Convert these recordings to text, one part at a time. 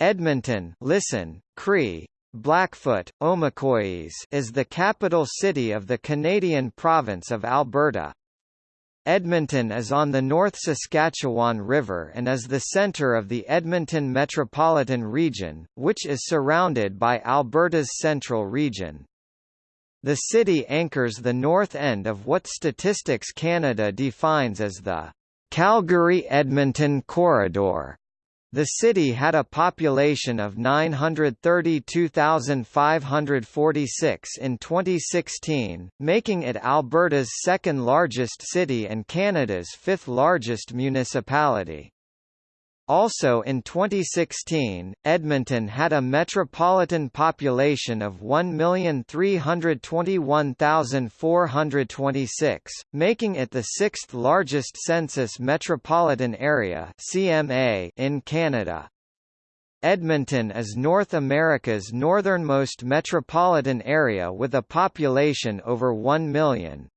Edmonton listen, Cree, Blackfoot, Omekoyes is the capital city of the Canadian province of Alberta. Edmonton is on the North Saskatchewan River and is the centre of the Edmonton Metropolitan Region, which is surrounded by Alberta's Central Region. The city anchors the north end of what Statistics Canada defines as the Calgary-Edmonton Corridor. The city had a population of 932,546 in 2016, making it Alberta's second largest city and Canada's fifth largest municipality. Also in 2016, Edmonton had a metropolitan population of 1,321,426, making it the sixth largest census metropolitan area (CMA) in Canada. Edmonton is North America's northernmost metropolitan area with a population over 1 million.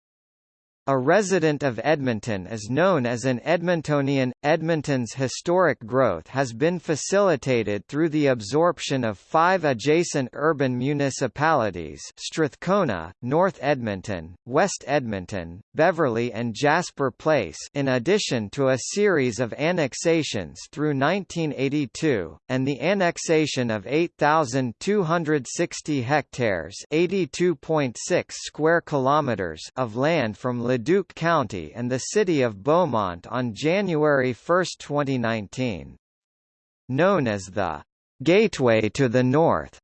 A resident of Edmonton is known as an Edmontonian. Edmonton's historic growth has been facilitated through the absorption of five adjacent urban municipalities Strathcona, North Edmonton, West Edmonton, Beverly and Jasper Place in addition to a series of annexations through 1982, and the annexation of 8,260 hectares 82.6 square kilometers of land from Leduc County and the city of Beaumont on January 1, 2019. Known as the Gateway to the North,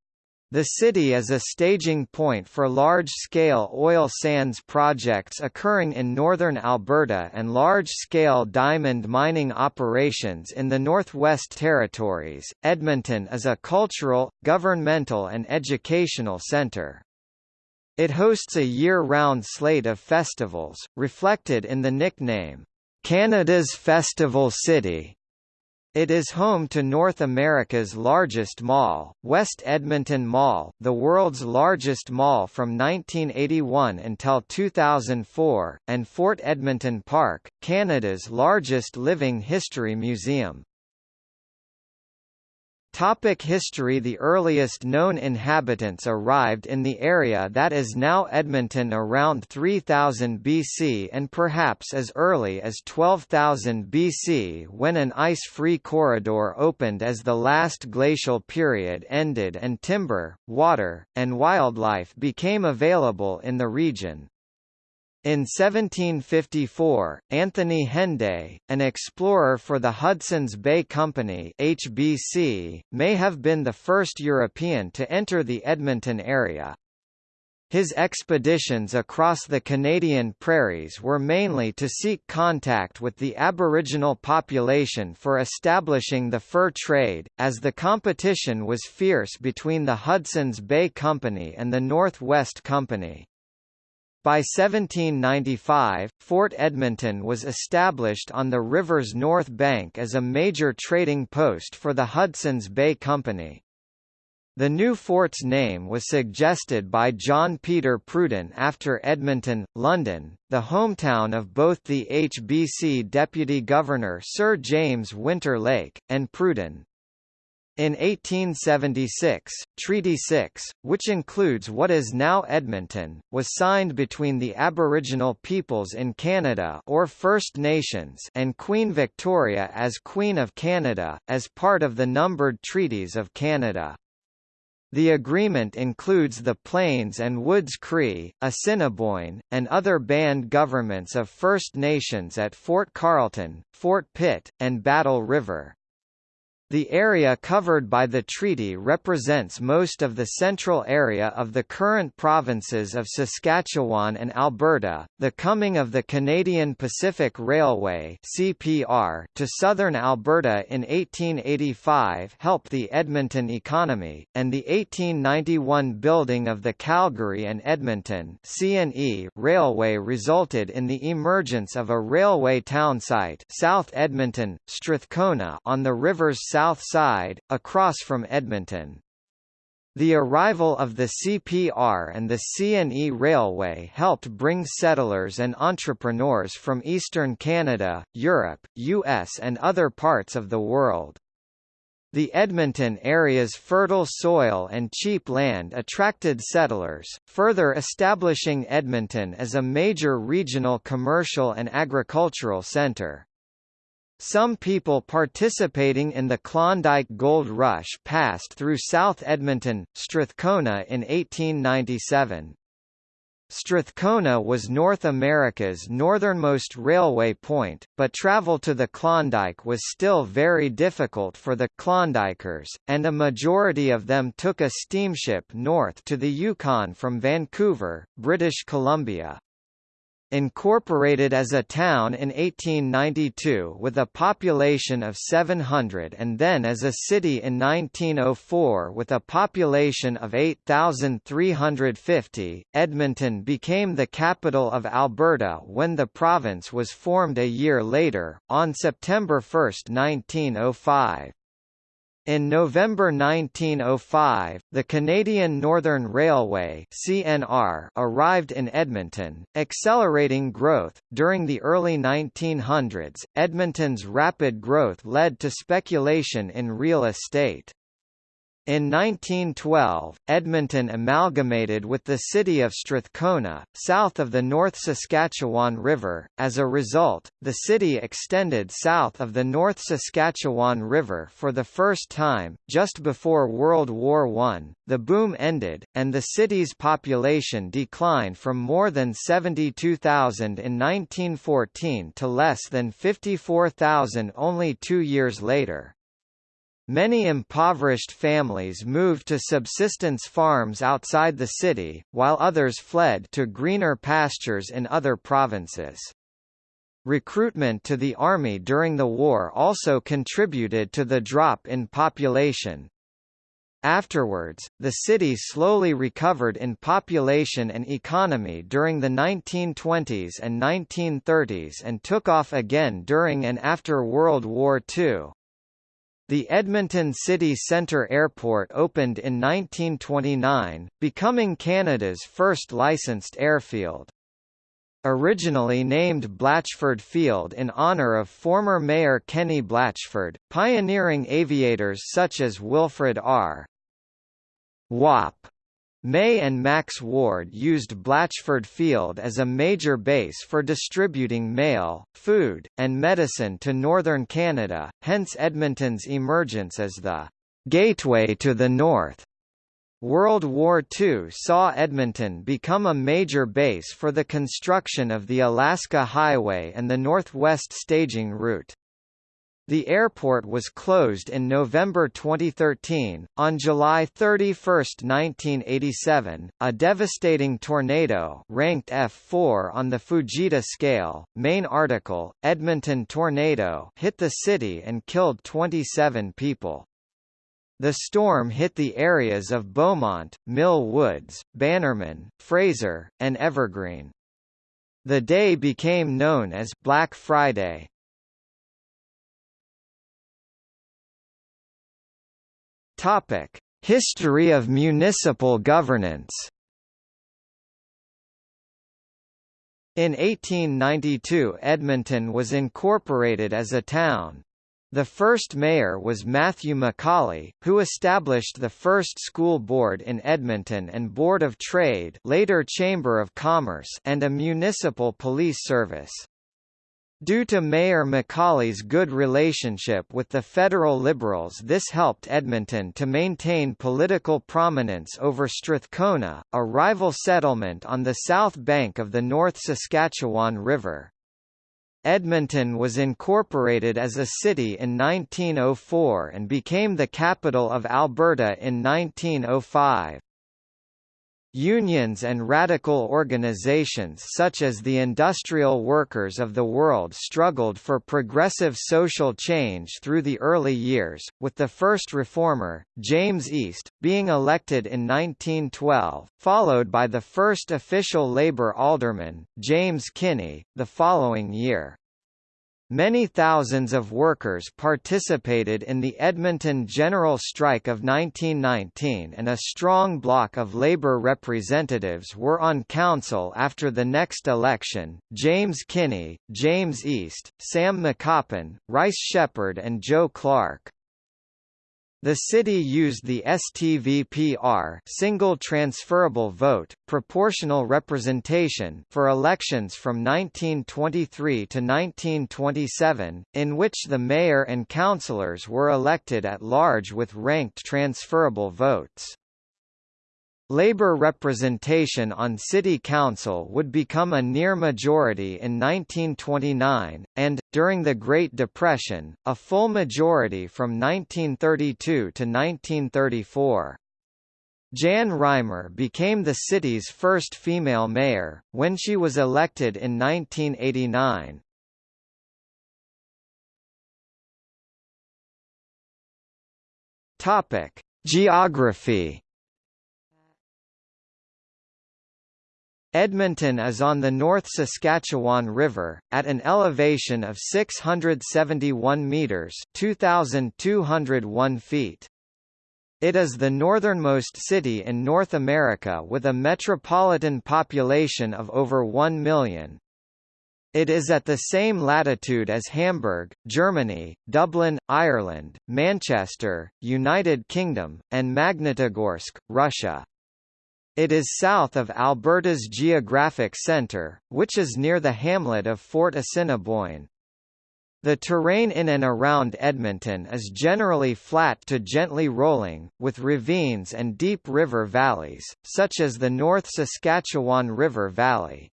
the city is a staging point for large-scale oil sands projects occurring in northern Alberta and large-scale diamond mining operations in the Northwest Territories. Edmonton is a cultural, governmental and educational centre. It hosts a year-round slate of festivals, reflected in the nickname, Canada's Festival City. It is home to North America's largest mall, West Edmonton Mall, the world's largest mall from 1981 until 2004, and Fort Edmonton Park, Canada's largest living history museum. Topic history The earliest known inhabitants arrived in the area that is now Edmonton around 3000 BC and perhaps as early as 12,000 BC when an ice-free corridor opened as the last glacial period ended and timber, water, and wildlife became available in the region. In 1754, Anthony Henday, an explorer for the Hudson's Bay Company HBC, may have been the first European to enter the Edmonton area. His expeditions across the Canadian prairies were mainly to seek contact with the Aboriginal population for establishing the fur trade, as the competition was fierce between the Hudson's Bay Company and the North West Company. By 1795, Fort Edmonton was established on the river's north bank as a major trading post for the Hudson's Bay Company. The new fort's name was suggested by John Peter Pruden after Edmonton, London, the hometown of both the HBC Deputy Governor Sir James Winter Lake, and Pruden. In 1876, Treaty 6, which includes what is now Edmonton, was signed between the Aboriginal peoples in Canada or First Nations and Queen Victoria as Queen of Canada, as part of the Numbered Treaties of Canada. The agreement includes the Plains and Woods Cree, Assiniboine, and other band governments of First Nations at Fort Carlton, Fort Pitt, and Battle River. The area covered by the treaty represents most of the central area of the current provinces of Saskatchewan and Alberta. The coming of the Canadian Pacific Railway (CPR) to southern Alberta in 1885 helped the Edmonton economy, and the 1891 building of the Calgary and Edmonton (CNE) Railway resulted in the emergence of a railway townsite, South Edmonton, Strathcona, on the river's south side, across from Edmonton. The arrival of the CPR and the CNE Railway helped bring settlers and entrepreneurs from eastern Canada, Europe, US and other parts of the world. The Edmonton area's fertile soil and cheap land attracted settlers, further establishing Edmonton as a major regional commercial and agricultural centre. Some people participating in the Klondike Gold Rush passed through South Edmonton, Strathcona in 1897. Strathcona was North America's northernmost railway point, but travel to the Klondike was still very difficult for the Klondikers, and a majority of them took a steamship north to the Yukon from Vancouver, British Columbia. Incorporated as a town in 1892 with a population of 700 and then as a city in 1904 with a population of 8,350, Edmonton became the capital of Alberta when the province was formed a year later, on September 1, 1905. In November 1905, the Canadian Northern Railway (CNR) arrived in Edmonton, accelerating growth. During the early 1900s, Edmonton's rapid growth led to speculation in real estate. In 1912, Edmonton amalgamated with the city of Strathcona, south of the North Saskatchewan River. As a result, the city extended south of the North Saskatchewan River for the first time. Just before World War I, the boom ended, and the city's population declined from more than 72,000 in 1914 to less than 54,000 only two years later. Many impoverished families moved to subsistence farms outside the city, while others fled to greener pastures in other provinces. Recruitment to the army during the war also contributed to the drop in population. Afterwards, the city slowly recovered in population and economy during the 1920s and 1930s and took off again during and after World War II. The Edmonton City Centre Airport opened in 1929, becoming Canada's first licensed airfield. Originally named Blatchford Field in honour of former Mayor Kenny Blatchford, pioneering aviators such as Wilfrid R. Wop May and Max Ward used Blatchford Field as a major base for distributing mail, food, and medicine to northern Canada, hence Edmonton's emergence as the «gateway to the north». World War II saw Edmonton become a major base for the construction of the Alaska Highway and the Northwest Staging Route. The airport was closed in November 2013. On July 31, 1987, a devastating tornado ranked F4 on the Fujita scale, main article, Edmonton tornado hit the city and killed 27 people. The storm hit the areas of Beaumont, Mill Woods, Bannerman, Fraser, and Evergreen. The day became known as Black Friday. Topic: History of municipal governance. In 1892 Edmonton was incorporated as a town. The first mayor was Matthew Macaulay, who established the first school board in Edmonton and Board of Trade later Chamber of Commerce and a municipal police service. Due to Mayor Macaulay's good relationship with the federal Liberals this helped Edmonton to maintain political prominence over Strathcona, a rival settlement on the south bank of the North Saskatchewan River. Edmonton was incorporated as a city in 1904 and became the capital of Alberta in 1905. Unions and radical organizations such as the Industrial Workers of the World struggled for progressive social change through the early years, with the first reformer, James East, being elected in 1912, followed by the first official Labour alderman, James Kinney, the following year. Many thousands of workers participated in the Edmonton General Strike of 1919 and a strong bloc of labor representatives were on council after the next election, James Kinney, James East, Sam McCoppen, Rice Sheppard and Joe Clarke. The city used the STVPR single transferable vote, proportional representation for elections from 1923 to 1927, in which the mayor and councillors were elected at large with ranked transferable votes. Labour representation on city council would become a near majority in 1929, and, during the Great Depression, a full majority from 1932 to 1934. Jan Reimer became the city's first female mayor, when she was elected in 1989. Geography Edmonton is on the North Saskatchewan River, at an elevation of 671 metres 2,201 feet. It is the northernmost city in North America with a metropolitan population of over 1 million. It is at the same latitude as Hamburg, Germany, Dublin, Ireland, Manchester, United Kingdom, and Magnitogorsk, Russia. It is south of Alberta's geographic centre, which is near the hamlet of Fort Assiniboine. The terrain in and around Edmonton is generally flat to gently rolling, with ravines and deep river valleys, such as the North Saskatchewan River Valley.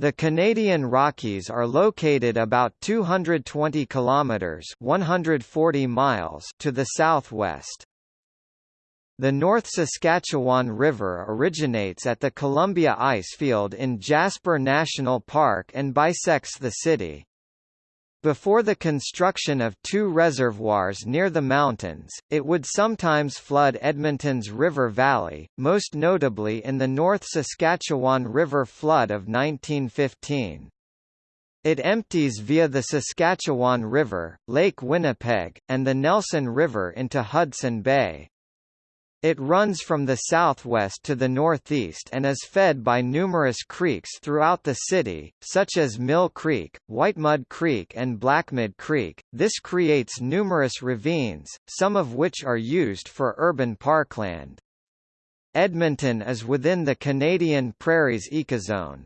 The Canadian Rockies are located about 220 kilometers (140 miles) to the southwest. The North Saskatchewan River originates at the Columbia Icefield in Jasper National Park and bisects the city. Before the construction of two reservoirs near the mountains, it would sometimes flood Edmonton's river valley, most notably in the North Saskatchewan River flood of 1915. It empties via the Saskatchewan River, Lake Winnipeg, and the Nelson River into Hudson Bay. It runs from the southwest to the northeast and is fed by numerous creeks throughout the city, such as Mill Creek, Whitemud Creek and Blackmud Creek. This creates numerous ravines, some of which are used for urban parkland. Edmonton is within the Canadian Prairies ecozone.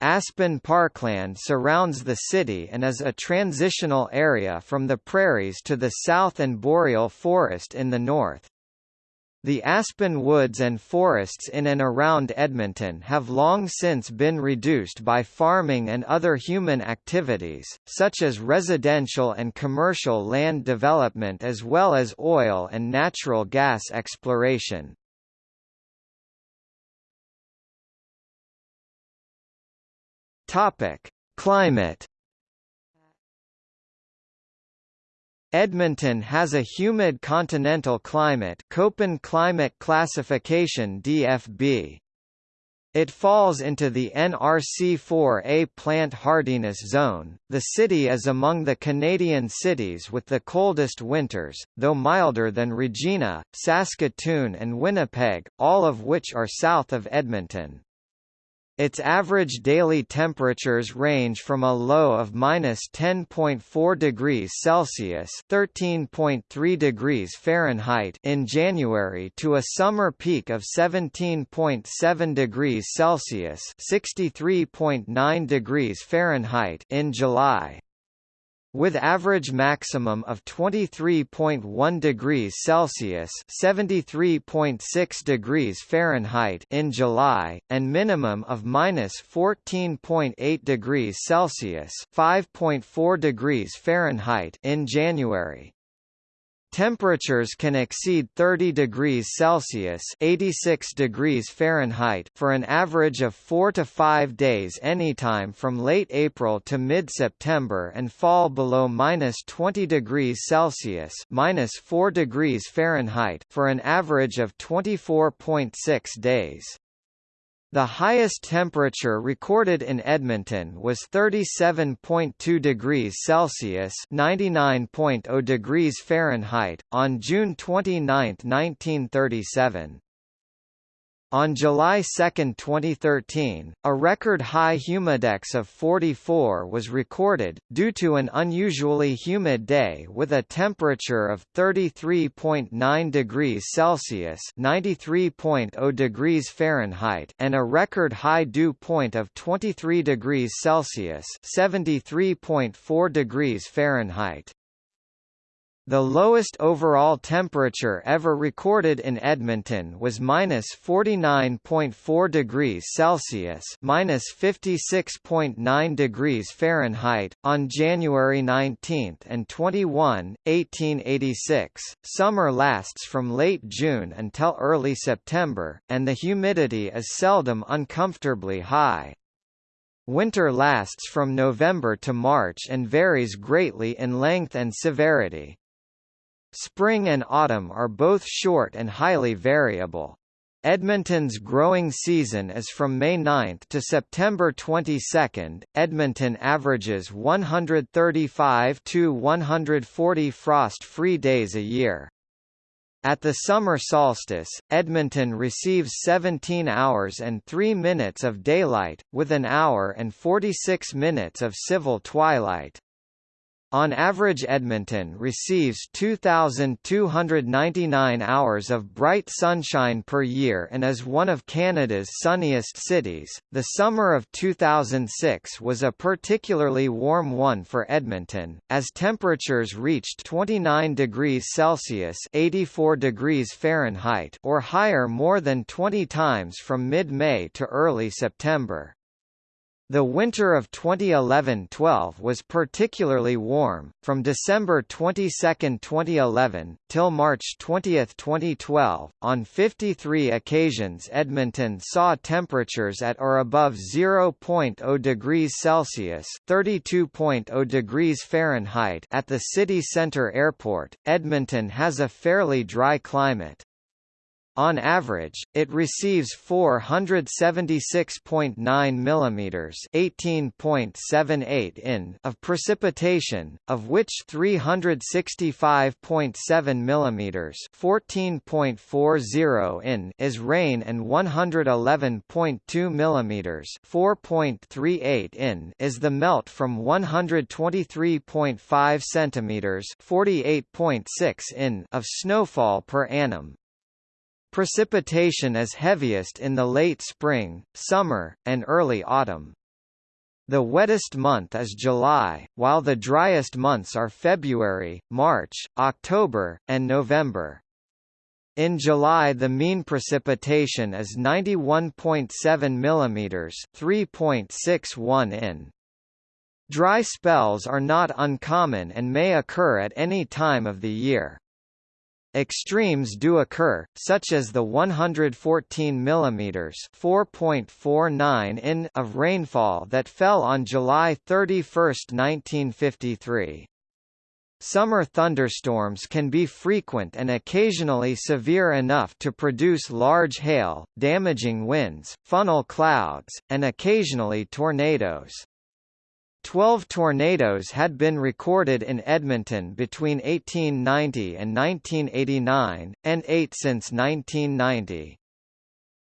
Aspen Parkland surrounds the city and is a transitional area from the prairies to the south and boreal forest in the north. The aspen woods and forests in and around Edmonton have long since been reduced by farming and other human activities, such as residential and commercial land development as well as oil and natural gas exploration. Climate Edmonton has a humid continental climate Köppen climate classification DFB. It falls into the NRC4A plant hardiness zone. The city is among the Canadian cities with the coldest winters, though milder than Regina, Saskatoon and Winnipeg, all of which are south of Edmonton. Its average daily temperatures range from a low of minus 10.4 degrees Celsius (13.3 degrees Fahrenheit) in January to a summer peak of 17.7 degrees Celsius (63.9 degrees Fahrenheit) in July with average maximum of 23.1 degrees Celsius (73.6 degrees Fahrenheit) in July, and minimum of minus 14.8 degrees Celsius (5.4 degrees Fahrenheit) in January. Temperatures can exceed 30 degrees Celsius (86 degrees Fahrenheit) for an average of 4 to 5 days anytime from late April to mid-September and fall below -20 degrees Celsius (-4 degrees Fahrenheit) for an average of 24.6 days. The highest temperature recorded in Edmonton was 37.2 degrees Celsius (99.0 degrees Fahrenheit) on June 29, 1937. On July 2, 2013, a record high humidex of 44 was recorded, due to an unusually humid day with a temperature of 33.9 degrees Celsius (93.0 degrees Fahrenheit) and a record high dew point of 23 degrees Celsius (73.4 degrees Fahrenheit). The lowest overall temperature ever recorded in Edmonton was minus 49.4 degrees Celsius minus 56.9 degrees Fahrenheit, on January 19 and 21, 1886. Summer lasts from late June until early September, and the humidity is seldom uncomfortably high. Winter lasts from November to March and varies greatly in length and severity. Spring and autumn are both short and highly variable. Edmonton's growing season is from May 9 to September 22. Edmonton averages 135 to 140 frost-free days a year. At the summer solstice, Edmonton receives 17 hours and 3 minutes of daylight, with an hour and 46 minutes of civil twilight. On average Edmonton receives 2,299 hours of bright sunshine per year and is one of Canada's sunniest cities. The summer of 2006 was a particularly warm one for Edmonton, as temperatures reached 29 degrees Celsius 84 degrees Fahrenheit or higher more than 20 times from mid-May to early September. The winter of 2011-12 was particularly warm, from December 22, 2011, till March 20, 2012. On 53 occasions Edmonton saw temperatures at or above 0.0 degrees Celsius (32.0 degrees Fahrenheit) at the city centre airport. Edmonton has a fairly dry climate. On average, it receives 476.9 mm (18.78 in) of precipitation, of which 365.7 mm (14.40 in) is rain and 111.2 mm (4.38 in) is the melt from 123.5 cm (48.6 in) of snowfall per annum. Precipitation is heaviest in the late spring, summer, and early autumn. The wettest month is July, while the driest months are February, March, October, and November. In July the mean precipitation is 91.7 mm 3.61 in. Dry spells are not uncommon and may occur at any time of the year. Extremes do occur, such as the 114 mm (4.49 in) of rainfall that fell on July 31, 1953. Summer thunderstorms can be frequent and occasionally severe enough to produce large hail, damaging winds, funnel clouds, and occasionally tornadoes. Twelve tornadoes had been recorded in Edmonton between 1890 and 1989, and eight since 1990.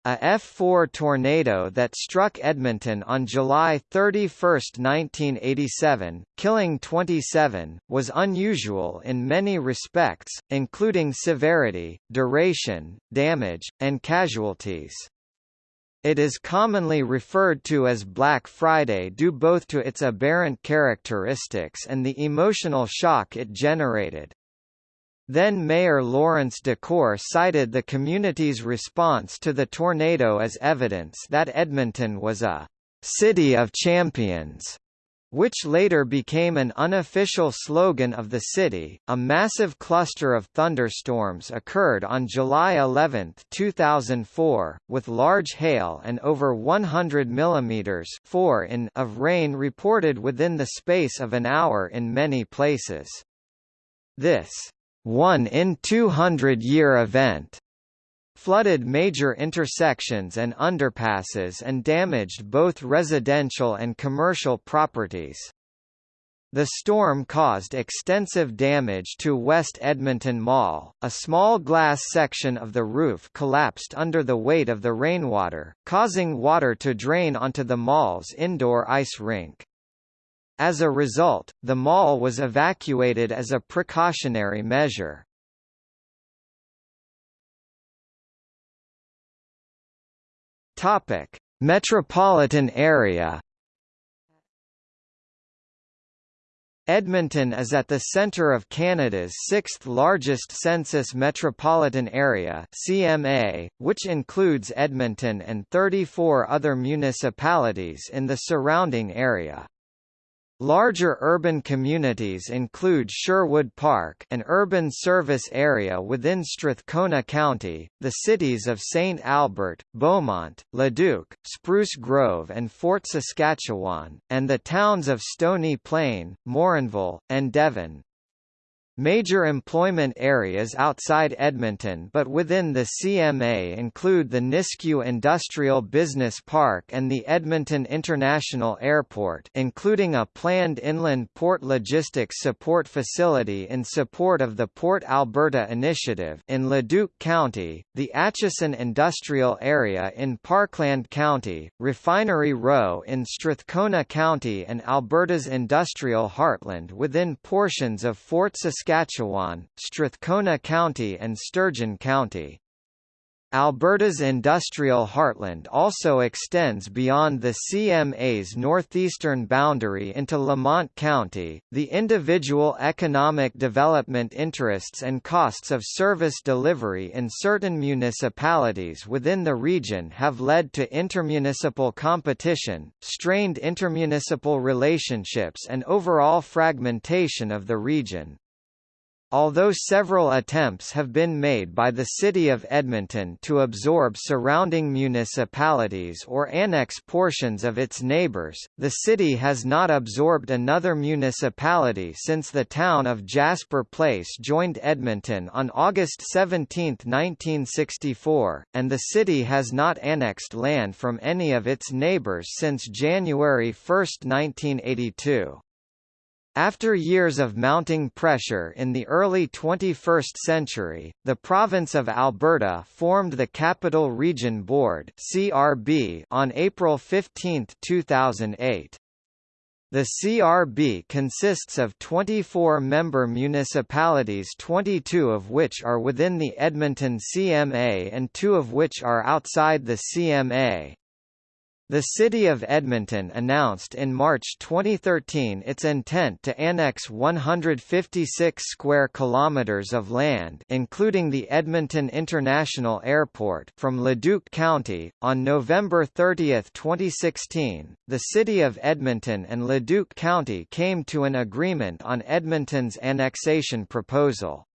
A F4 tornado that struck Edmonton on July 31, 1987, killing 27, was unusual in many respects, including severity, duration, damage, and casualties. It is commonly referred to as Black Friday due both to its aberrant characteristics and the emotional shock it generated. Then Mayor Lawrence Decore cited the community's response to the tornado as evidence that Edmonton was a «city of champions» which later became an unofficial slogan of the city. A massive cluster of thunderstorms occurred on July 11, 2004, with large hail and over 100 mm 4 in of rain reported within the space of an hour in many places. This one in 200 year event flooded major intersections and underpasses and damaged both residential and commercial properties. The storm caused extensive damage to West Edmonton Mall. A small glass section of the roof collapsed under the weight of the rainwater, causing water to drain onto the mall's indoor ice rink. As a result, the mall was evacuated as a precautionary measure. Topic: Metropolitan area Edmonton is at the centre of Canada's sixth-largest census metropolitan area CMA, which includes Edmonton and 34 other municipalities in the surrounding area. Larger urban communities include Sherwood Park an urban service area within Strathcona County, the cities of St. Albert, Beaumont, Leduc, Spruce Grove and Fort Saskatchewan, and the towns of Stony Plain, Morinville, and Devon. Major employment areas outside Edmonton but within the CMA include the Nisku Industrial Business Park and the Edmonton International Airport including a planned inland port logistics support facility in support of the Port Alberta Initiative in Leduc County, the Acheson Industrial Area in Parkland County, Refinery Row in Strathcona County and Alberta's industrial heartland within portions of Fort Saskatchewan Saskatchewan, Strathcona County and Sturgeon County. Alberta's industrial heartland also extends beyond the CMA's northeastern boundary into Lamont County. The individual economic development interests and costs of service delivery in certain municipalities within the region have led to intermunicipal competition, strained intermunicipal relationships, and overall fragmentation of the region. Although several attempts have been made by the City of Edmonton to absorb surrounding municipalities or annex portions of its neighbours, the city has not absorbed another municipality since the town of Jasper Place joined Edmonton on August 17, 1964, and the city has not annexed land from any of its neighbours since January 1, 1982. After years of mounting pressure in the early 21st century, the province of Alberta formed the Capital Region Board (CRB) on April 15, 2008. The CRB consists of 24 member municipalities 22 of which are within the Edmonton CMA and two of which are outside the CMA. The City of Edmonton announced in March 2013 its intent to annex 156 square kilometers of land, including the Edmonton International Airport, from Leduc County. On November 30, 2016, the City of Edmonton and Leduc County came to an agreement on Edmonton's annexation proposal.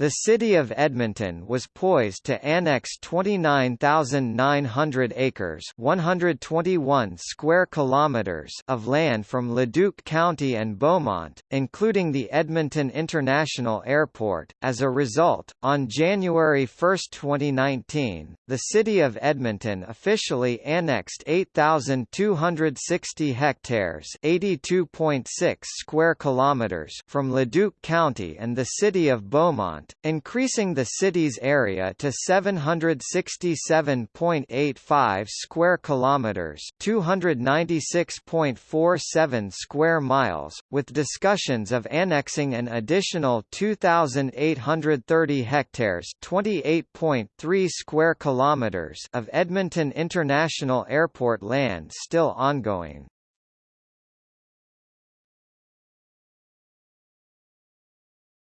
The city of Edmonton was poised to annex 29,900 acres, 121 square kilometers of land from Leduc County and Beaumont, including the Edmonton International Airport. As a result, on January 1, 2019, the city of Edmonton officially annexed 8,260 hectares, 82.6 square kilometers from Leduc County and the city of Beaumont increasing the city's area to 767.85 square kilometers, 296.47 square miles, with discussions of annexing an additional 2830 hectares, 28.3 square kilometers of Edmonton International Airport land still ongoing.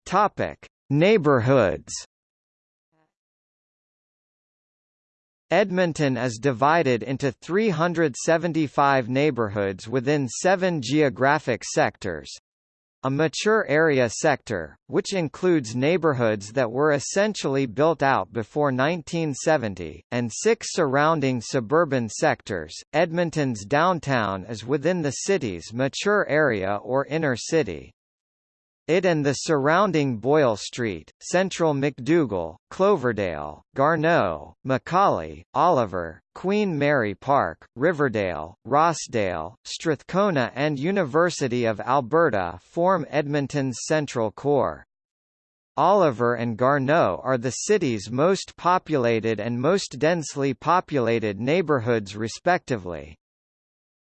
Topic: Neighborhoods Edmonton is divided into 375 neighborhoods within seven geographic sectors. A mature area sector, which includes neighborhoods that were essentially built out before 1970, and six surrounding suburban sectors. Edmonton's downtown is within the city's mature area or inner city. It and the surrounding Boyle Street, Central McDougall, Cloverdale, Garneau, Macaulay, Oliver, Queen Mary Park, Riverdale, Rossdale, Strathcona and University of Alberta form Edmonton's central core. Oliver and Garneau are the city's most populated and most densely populated neighbourhoods respectively.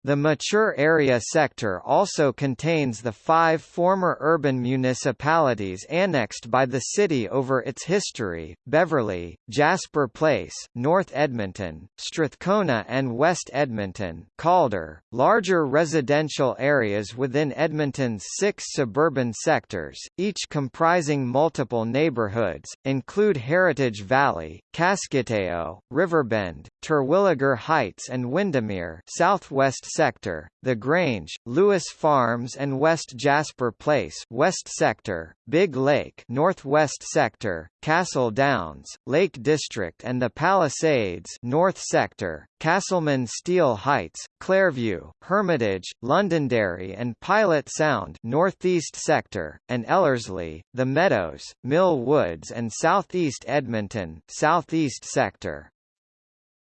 The mature area sector also contains the five former urban municipalities annexed by the city over its history, Beverly, Jasper Place, North Edmonton, Strathcona and West Edmonton Calder. Larger residential areas within Edmonton's six suburban sectors, each comprising multiple neighbourhoods, include Heritage Valley, Kaskitayo, Riverbend, Terwillegar Heights and Windermere southwest sector, The Grange, Lewis Farms and West Jasper Place west sector, Big Lake northwest sector, Castle Downs, Lake District and the Palisades north sector, Casselman Steele Heights, Clairview, Hermitage, Londonderry and Pilot Sound northeast sector, and Ellerslie, The Meadows, Mill Woods and southeast Edmonton southeast sector.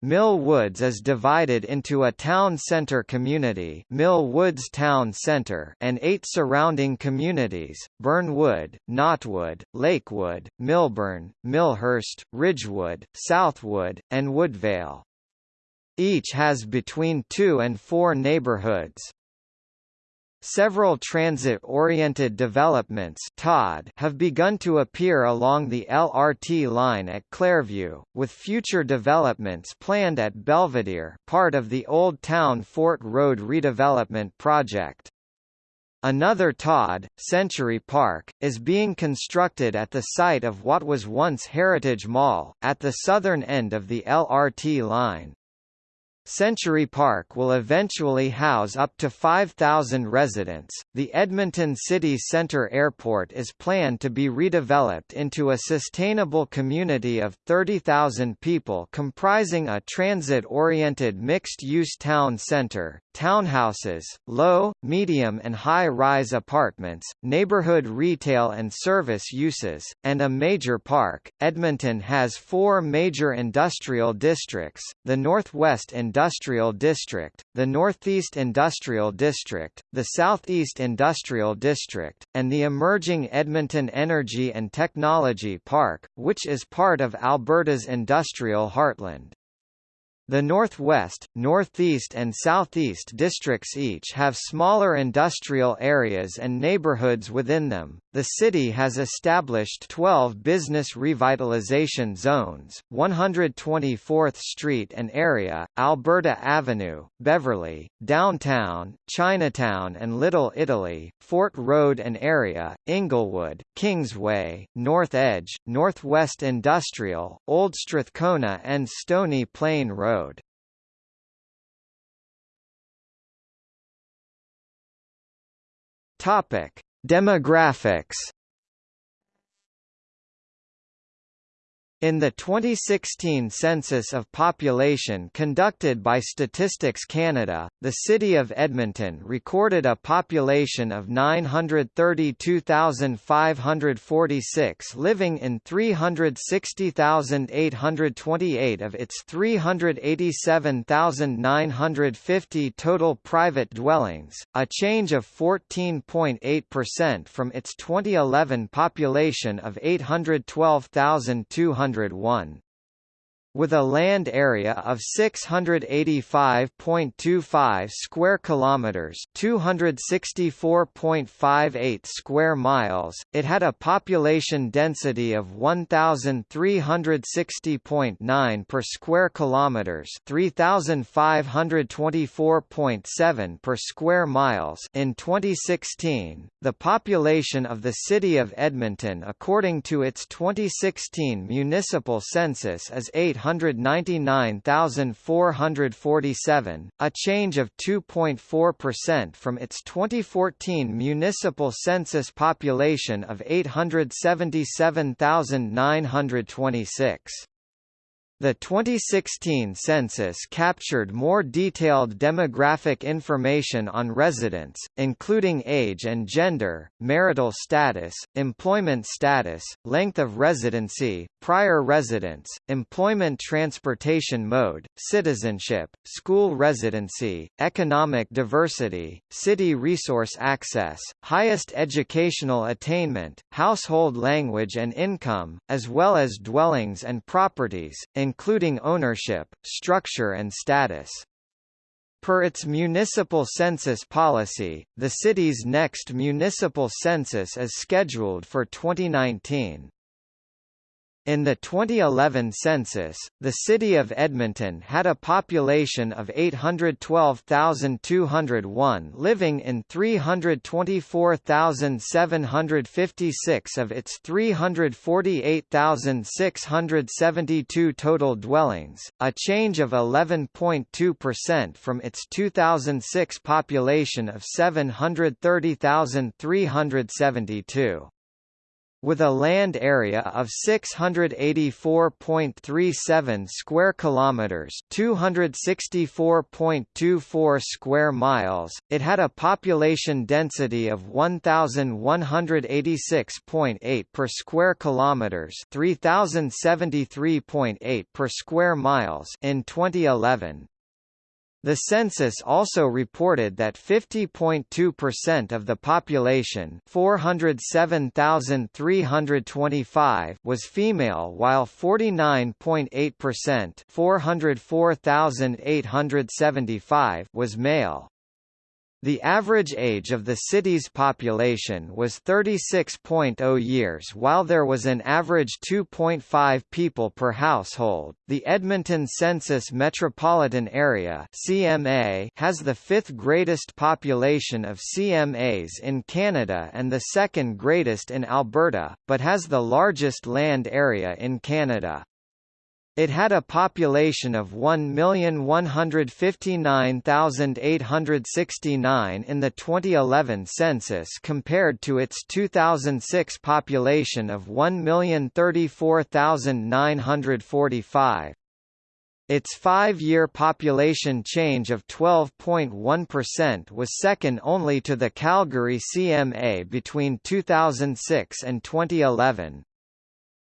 Mill Woods is divided into a town center community Mill Woods Town Center and eight surrounding communities, Burnewood, Knottwood, Lakewood, Millbourne, Millhurst, Ridgewood, Southwood, and Woodvale. Each has between two and four neighborhoods. Several transit-oriented developments have begun to appear along the LRT line at Clairview, with future developments planned at Belvedere part of the Old Town Fort Road redevelopment project. Another TOD, Century Park, is being constructed at the site of what was once Heritage Mall, at the southern end of the LRT line. Century Park will eventually house up to 5,000 residents. The Edmonton City Centre Airport is planned to be redeveloped into a sustainable community of 30,000 people comprising a transit-oriented mixed-use town centre, townhouses, low, medium and high-rise apartments, neighborhood retail and service uses, and a major park. Edmonton has four major industrial districts, the Northwest Industrial District, the Northeast Industrial District, the Southeast Industrial District, and the emerging Edmonton Energy and Technology Park, which is part of Alberta's industrial heartland. The northwest, northeast and southeast districts each have smaller industrial areas and neighborhoods within them. The city has established 12 business revitalization zones, 124th Street and area, Alberta Avenue, Beverly, Downtown, Chinatown and Little Italy, Fort Road and area, Inglewood, Kingsway, North Edge, Northwest Industrial, Old Strathcona and Stony Plain Road. Road. Topic: Demographics In the 2016 census of population conducted by Statistics Canada, the city of Edmonton recorded a population of 932,546 living in 360,828 of its 387,950 total private dwellings, a change of 14.8% from its 2011 population of 812,200 101 with a land area of 685.25 square kilometers, 264.58 square miles. It had a population density of 1360.9 per square kilometers, 3524.7 per square miles in 2016. The population of the city of Edmonton according to its 2016 municipal census is 8 199,447, a change of 2.4% from its 2014 municipal census population of 877,926. The 2016 census captured more detailed demographic information on residents, including age and gender, marital status, employment status, length of residency, prior residence, employment transportation mode, citizenship, school residency, economic diversity, city resource access, highest educational attainment, household language and income, as well as dwellings and properties, including ownership, structure and status. Per its municipal census policy, the city's next municipal census is scheduled for 2019. In the 2011 census, the city of Edmonton had a population of 812,201 living in 324,756 of its 348,672 total dwellings, a change of 11.2% from its 2006 population of 730,372 with a land area of 684.37 square kilometers, 264.24 square miles. It had a population density of 1186.8 per square kilometers, 3073.8 per square miles in 2011. The census also reported that 50.2% of the population 407,325 was female while 49.8% 404,875 was male. The average age of the city's population was 36.0 years while there was an average 2.5 people per household. The Edmonton Census Metropolitan Area (CMA) has the fifth greatest population of CMAs in Canada and the second greatest in Alberta, but has the largest land area in Canada. It had a population of 1,159,869 in the 2011 census compared to its 2006 population of 1,034,945. Its five-year population change of 12.1% was second only to the Calgary CMA between 2006 and 2011.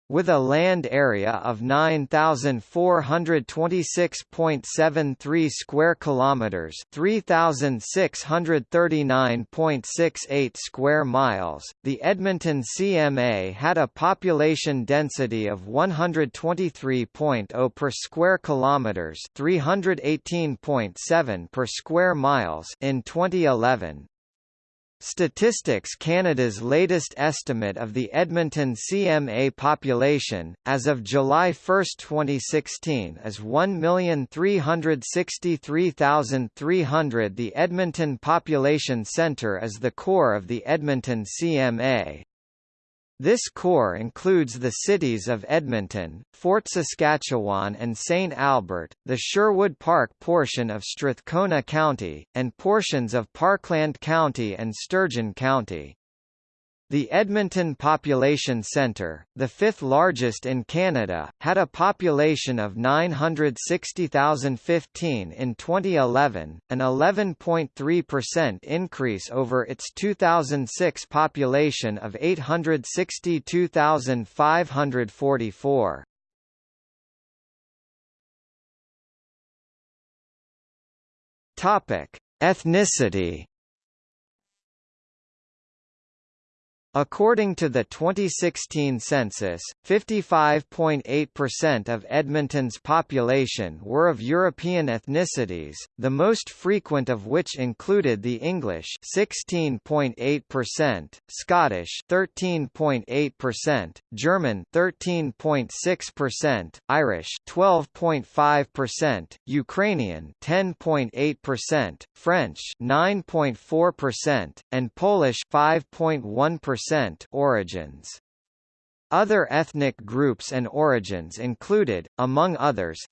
With a land area of 9426.73 square kilometers, 3639.68 square miles, the Edmonton CMA had a population density of 123.0 per square kilometers, 318.7 per square miles in 2011. Statistics Canada's latest estimate of the Edmonton CMA population, as of July 1, 2016 is 1,363,300 The Edmonton Population Centre is the core of the Edmonton CMA. This core includes the cities of Edmonton, Fort Saskatchewan and St. Albert, the Sherwood Park portion of Strathcona County, and portions of Parkland County and Sturgeon County. The Edmonton Population Centre, the fifth largest in Canada, had a population of 960,015 in 2011, an 11.3% increase over its 2006 population of 862,544. Topic: Ethnicity According to the 2016 census, 55.8% of Edmonton's population were of European ethnicities, the most frequent of which included the English 16.8%, Scottish 13.8%, German 13.6%, Irish 12.5%, Ukrainian 10.8%, French 9.4%, and Polish 5.1% origins. Other ethnic groups and origins included, among others,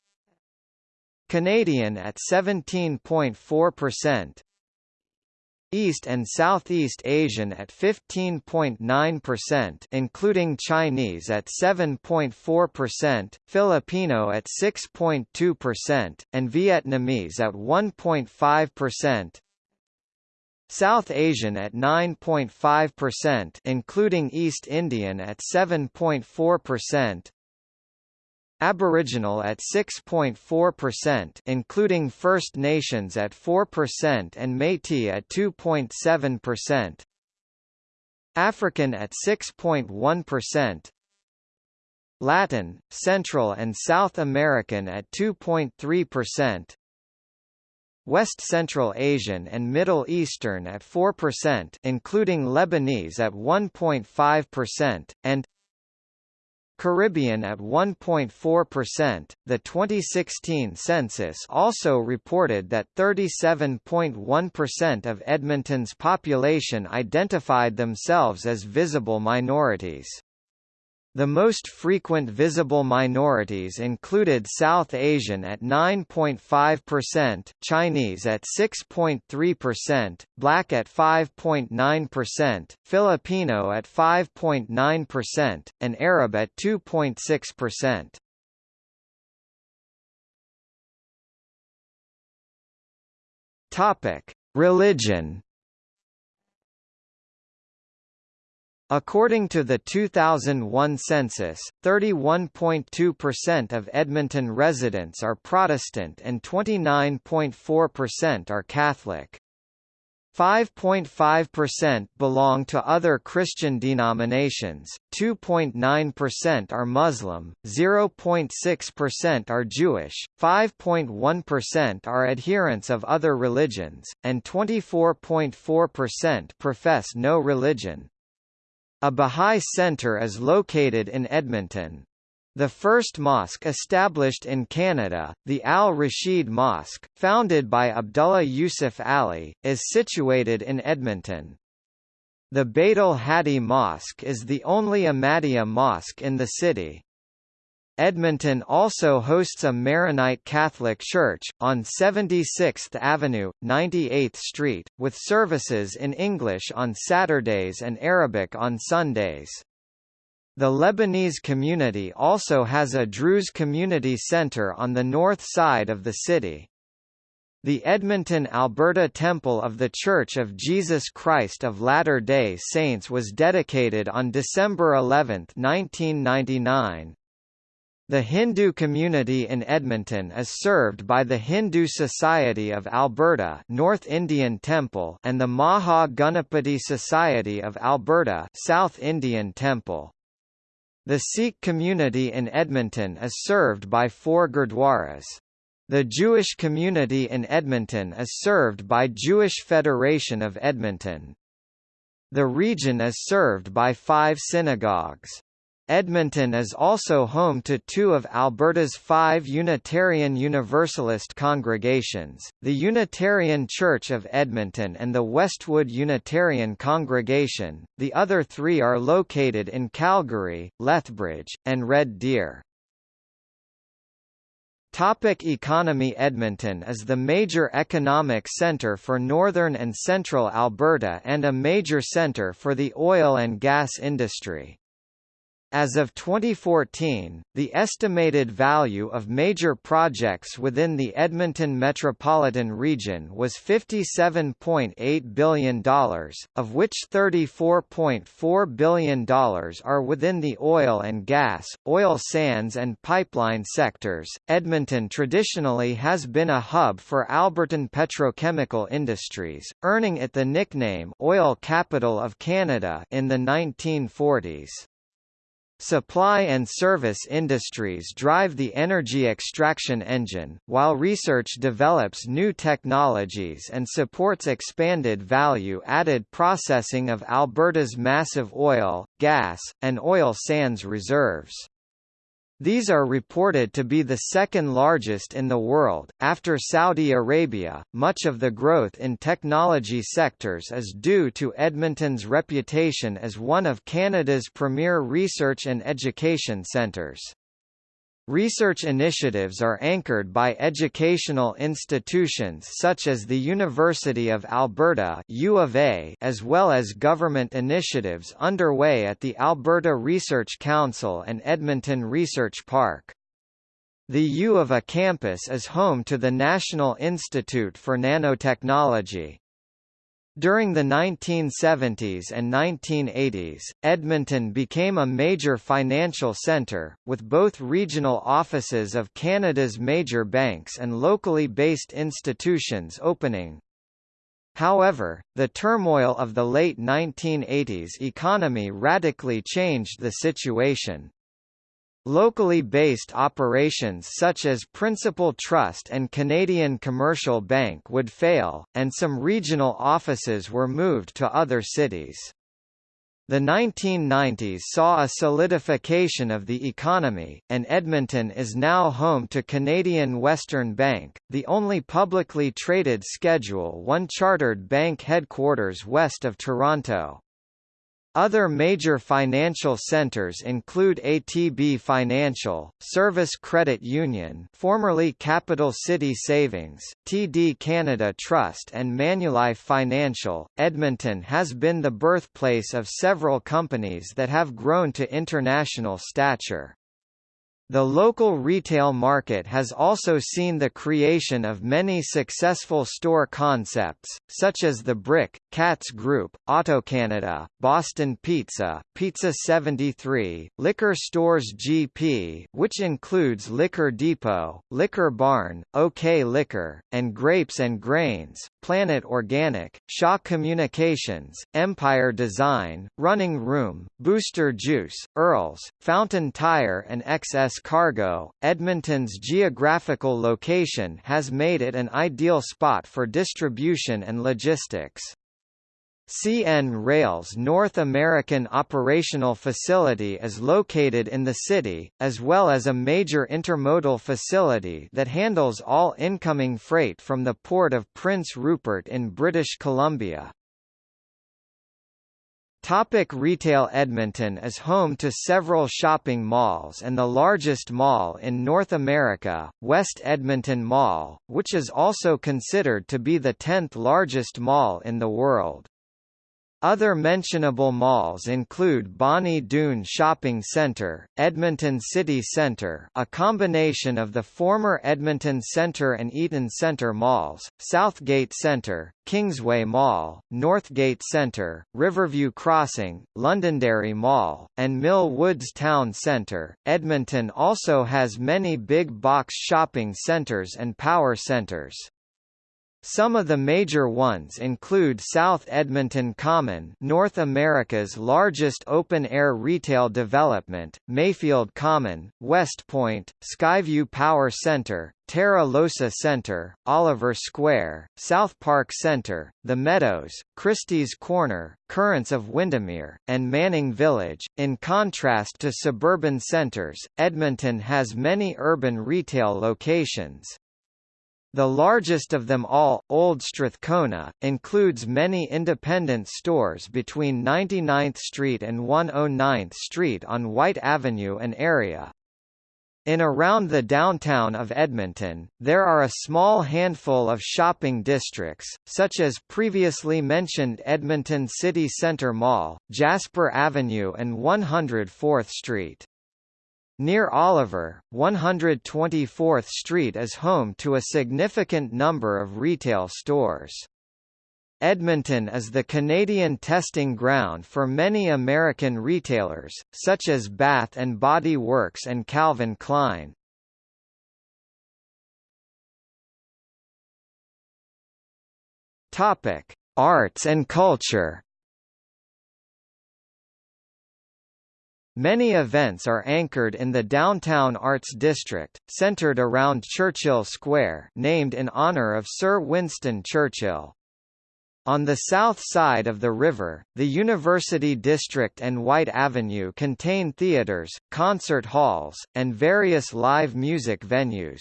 Canadian at 17.4%, East and Southeast Asian at 15.9% including Chinese at 7.4%, Filipino at 6.2%, and Vietnamese at 1.5%. South Asian at 9.5% including East Indian at 7.4%, Aboriginal at 6.4% including First Nations at 4% and Métis at 2.7%. African at 6.1%. Latin, Central and South American at 2.3%. West Central Asian and Middle Eastern at 4% including Lebanese at 1.5%, and Caribbean at 1.4%. The 2016 census also reported that 37.1% of Edmonton's population identified themselves as visible minorities. The most frequent visible minorities included South Asian at 9.5%, Chinese at 6.3%, Black at 5.9%, Filipino at 5.9%, and Arab at 2.6%. Topic: Religion According to the 2001 census, 31.2% of Edmonton residents are Protestant and 29.4% are Catholic. 5.5% belong to other Christian denominations, 2.9% are Muslim, 0.6% are Jewish, 5.1% are adherents of other religions, and 24.4% profess no religion. A Bahá'í Center is located in Edmonton. The first mosque established in Canada, the Al-Rashid Mosque, founded by Abdullah Yusuf Ali, is situated in Edmonton. The Beit al-Hadi Mosque is the only Ahmadiyya mosque in the city. Edmonton also hosts a Maronite Catholic Church, on 76th Avenue, 98th Street, with services in English on Saturdays and Arabic on Sundays. The Lebanese community also has a Druze community center on the north side of the city. The Edmonton, Alberta Temple of the Church of Jesus Christ of Latter-day Saints was dedicated on December 11, 1999. The Hindu community in Edmonton is served by the Hindu Society of Alberta North Indian Temple and the Maha Ganapati Society of Alberta South Indian Temple. The Sikh community in Edmonton is served by four gurdwaras. The Jewish community in Edmonton is served by Jewish Federation of Edmonton. The region is served by five synagogues. Edmonton is also home to two of Alberta's five Unitarian Universalist congregations, the Unitarian Church of Edmonton and the Westwood Unitarian Congregation, the other three are located in Calgary, Lethbridge, and Red Deer. Topic economy Edmonton is the major economic centre for northern and central Alberta and a major centre for the oil and gas industry. As of 2014, the estimated value of major projects within the Edmonton metropolitan region was $57.8 billion, of which $34.4 billion are within the oil and gas, oil sands and pipeline sectors. Edmonton traditionally has been a hub for Albertan petrochemical industries, earning it the nickname Oil Capital of Canada in the 1940s. Supply and service industries drive the energy extraction engine, while research develops new technologies and supports expanded value-added processing of Alberta's massive oil, gas, and oil sands reserves. These are reported to be the second largest in the world, after Saudi Arabia. Much of the growth in technology sectors is due to Edmonton's reputation as one of Canada's premier research and education centres. Research initiatives are anchored by educational institutions such as the University of Alberta U of A, as well as government initiatives underway at the Alberta Research Council and Edmonton Research Park. The U of A campus is home to the National Institute for Nanotechnology. During the 1970s and 1980s, Edmonton became a major financial centre, with both regional offices of Canada's major banks and locally based institutions opening. However, the turmoil of the late 1980s economy radically changed the situation. Locally based operations such as Principal Trust and Canadian Commercial Bank would fail, and some regional offices were moved to other cities. The 1990s saw a solidification of the economy, and Edmonton is now home to Canadian Western Bank, the only publicly traded Schedule I chartered bank headquarters west of Toronto. Other major financial centers include ATB Financial, Servus Credit Union formerly Capital City Savings, TD Canada Trust and Manulife Financial. Edmonton has been the birthplace of several companies that have grown to international stature. The local retail market has also seen the creation of many successful store concepts, such as the Brick, Katz Group, AutoCanada, Boston Pizza, Pizza 73, Liquor Stores GP which includes Liquor Depot, Liquor Barn, OK Liquor, and Grapes and Grains, Planet Organic, Shaw Communications, Empire Design, Running Room, Booster Juice, Earls, Fountain Tire and XS Cargo, Edmonton's geographical location has made it an ideal spot for distribution and logistics. CN Rail's North American operational facility is located in the city, as well as a major intermodal facility that handles all incoming freight from the port of Prince Rupert in British Columbia. Topic retail Edmonton is home to several shopping malls and the largest mall in North America, West Edmonton Mall, which is also considered to be the 10th largest mall in the world. Other mentionable malls include Bonnie Doon Shopping Centre, Edmonton City Centre a combination of the former Edmonton Centre and Eaton Centre malls, Southgate Centre, Kingsway Mall, Northgate Centre, Riverview Crossing, Londonderry Mall, and Mill Woods Town Centre. Edmonton also has many big box shopping centres and power centres. Some of the major ones include South Edmonton Common North America's largest open-air retail development, Mayfield Common, West Point, Skyview Power Center, Terra Losa Center, Oliver Square, South Park Center, The Meadows, Christie's Corner, Currents of Windermere, and Manning Village. In contrast to suburban centers, Edmonton has many urban retail locations. The largest of them all, Old Strathcona, includes many independent stores between 99th Street and 109th Street on Whyte Avenue and area. In around the downtown of Edmonton, there are a small handful of shopping districts, such as previously mentioned Edmonton City Centre Mall, Jasper Avenue and 104th Street. Near Oliver, 124th Street is home to a significant number of retail stores. Edmonton is the Canadian testing ground for many American retailers, such as Bath and Body Works and Calvin Klein. Arts and culture. Many events are anchored in the downtown arts district, centered around Churchill Square named in honor of Sir Winston Churchill. On the south side of the river, the University District and Whyte Avenue contain theatres, concert halls, and various live music venues.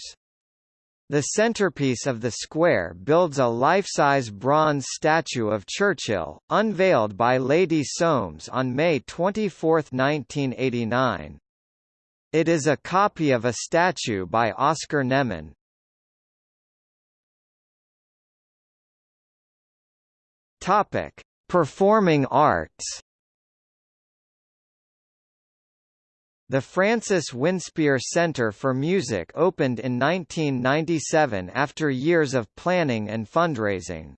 The centerpiece of the square builds a life-size bronze statue of Churchill, unveiled by Lady Soames on May 24, 1989. It is a copy of a statue by Oscar Nemon. Topic: Performing arts. The Francis Winspear Center for Music opened in 1997 after years of planning and fundraising.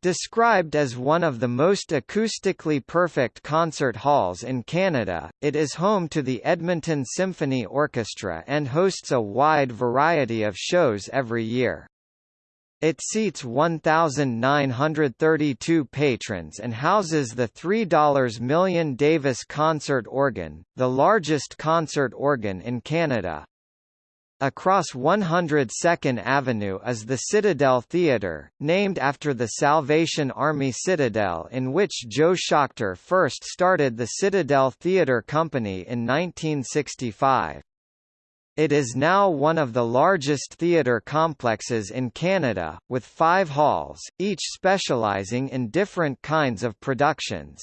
Described as one of the most acoustically perfect concert halls in Canada, it is home to the Edmonton Symphony Orchestra and hosts a wide variety of shows every year. It seats 1,932 patrons and houses the $3 million Davis concert organ, the largest concert organ in Canada. Across 102nd Avenue is the Citadel Theatre, named after the Salvation Army Citadel in which Joe Shoctor first started the Citadel Theatre Company in 1965. It is now one of the largest theatre complexes in Canada, with five halls, each specialising in different kinds of productions.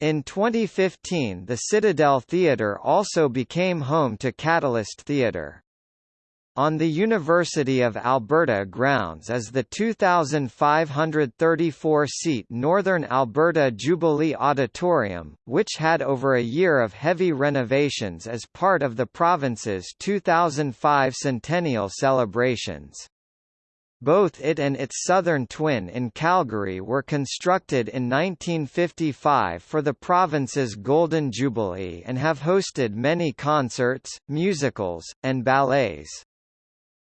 In 2015 the Citadel Theatre also became home to Catalyst Theatre. On the University of Alberta grounds is the 2,534-seat Northern Alberta Jubilee Auditorium, which had over a year of heavy renovations as part of the province's 2005 centennial celebrations. Both it and its southern twin in Calgary were constructed in 1955 for the province's Golden Jubilee and have hosted many concerts, musicals, and ballets.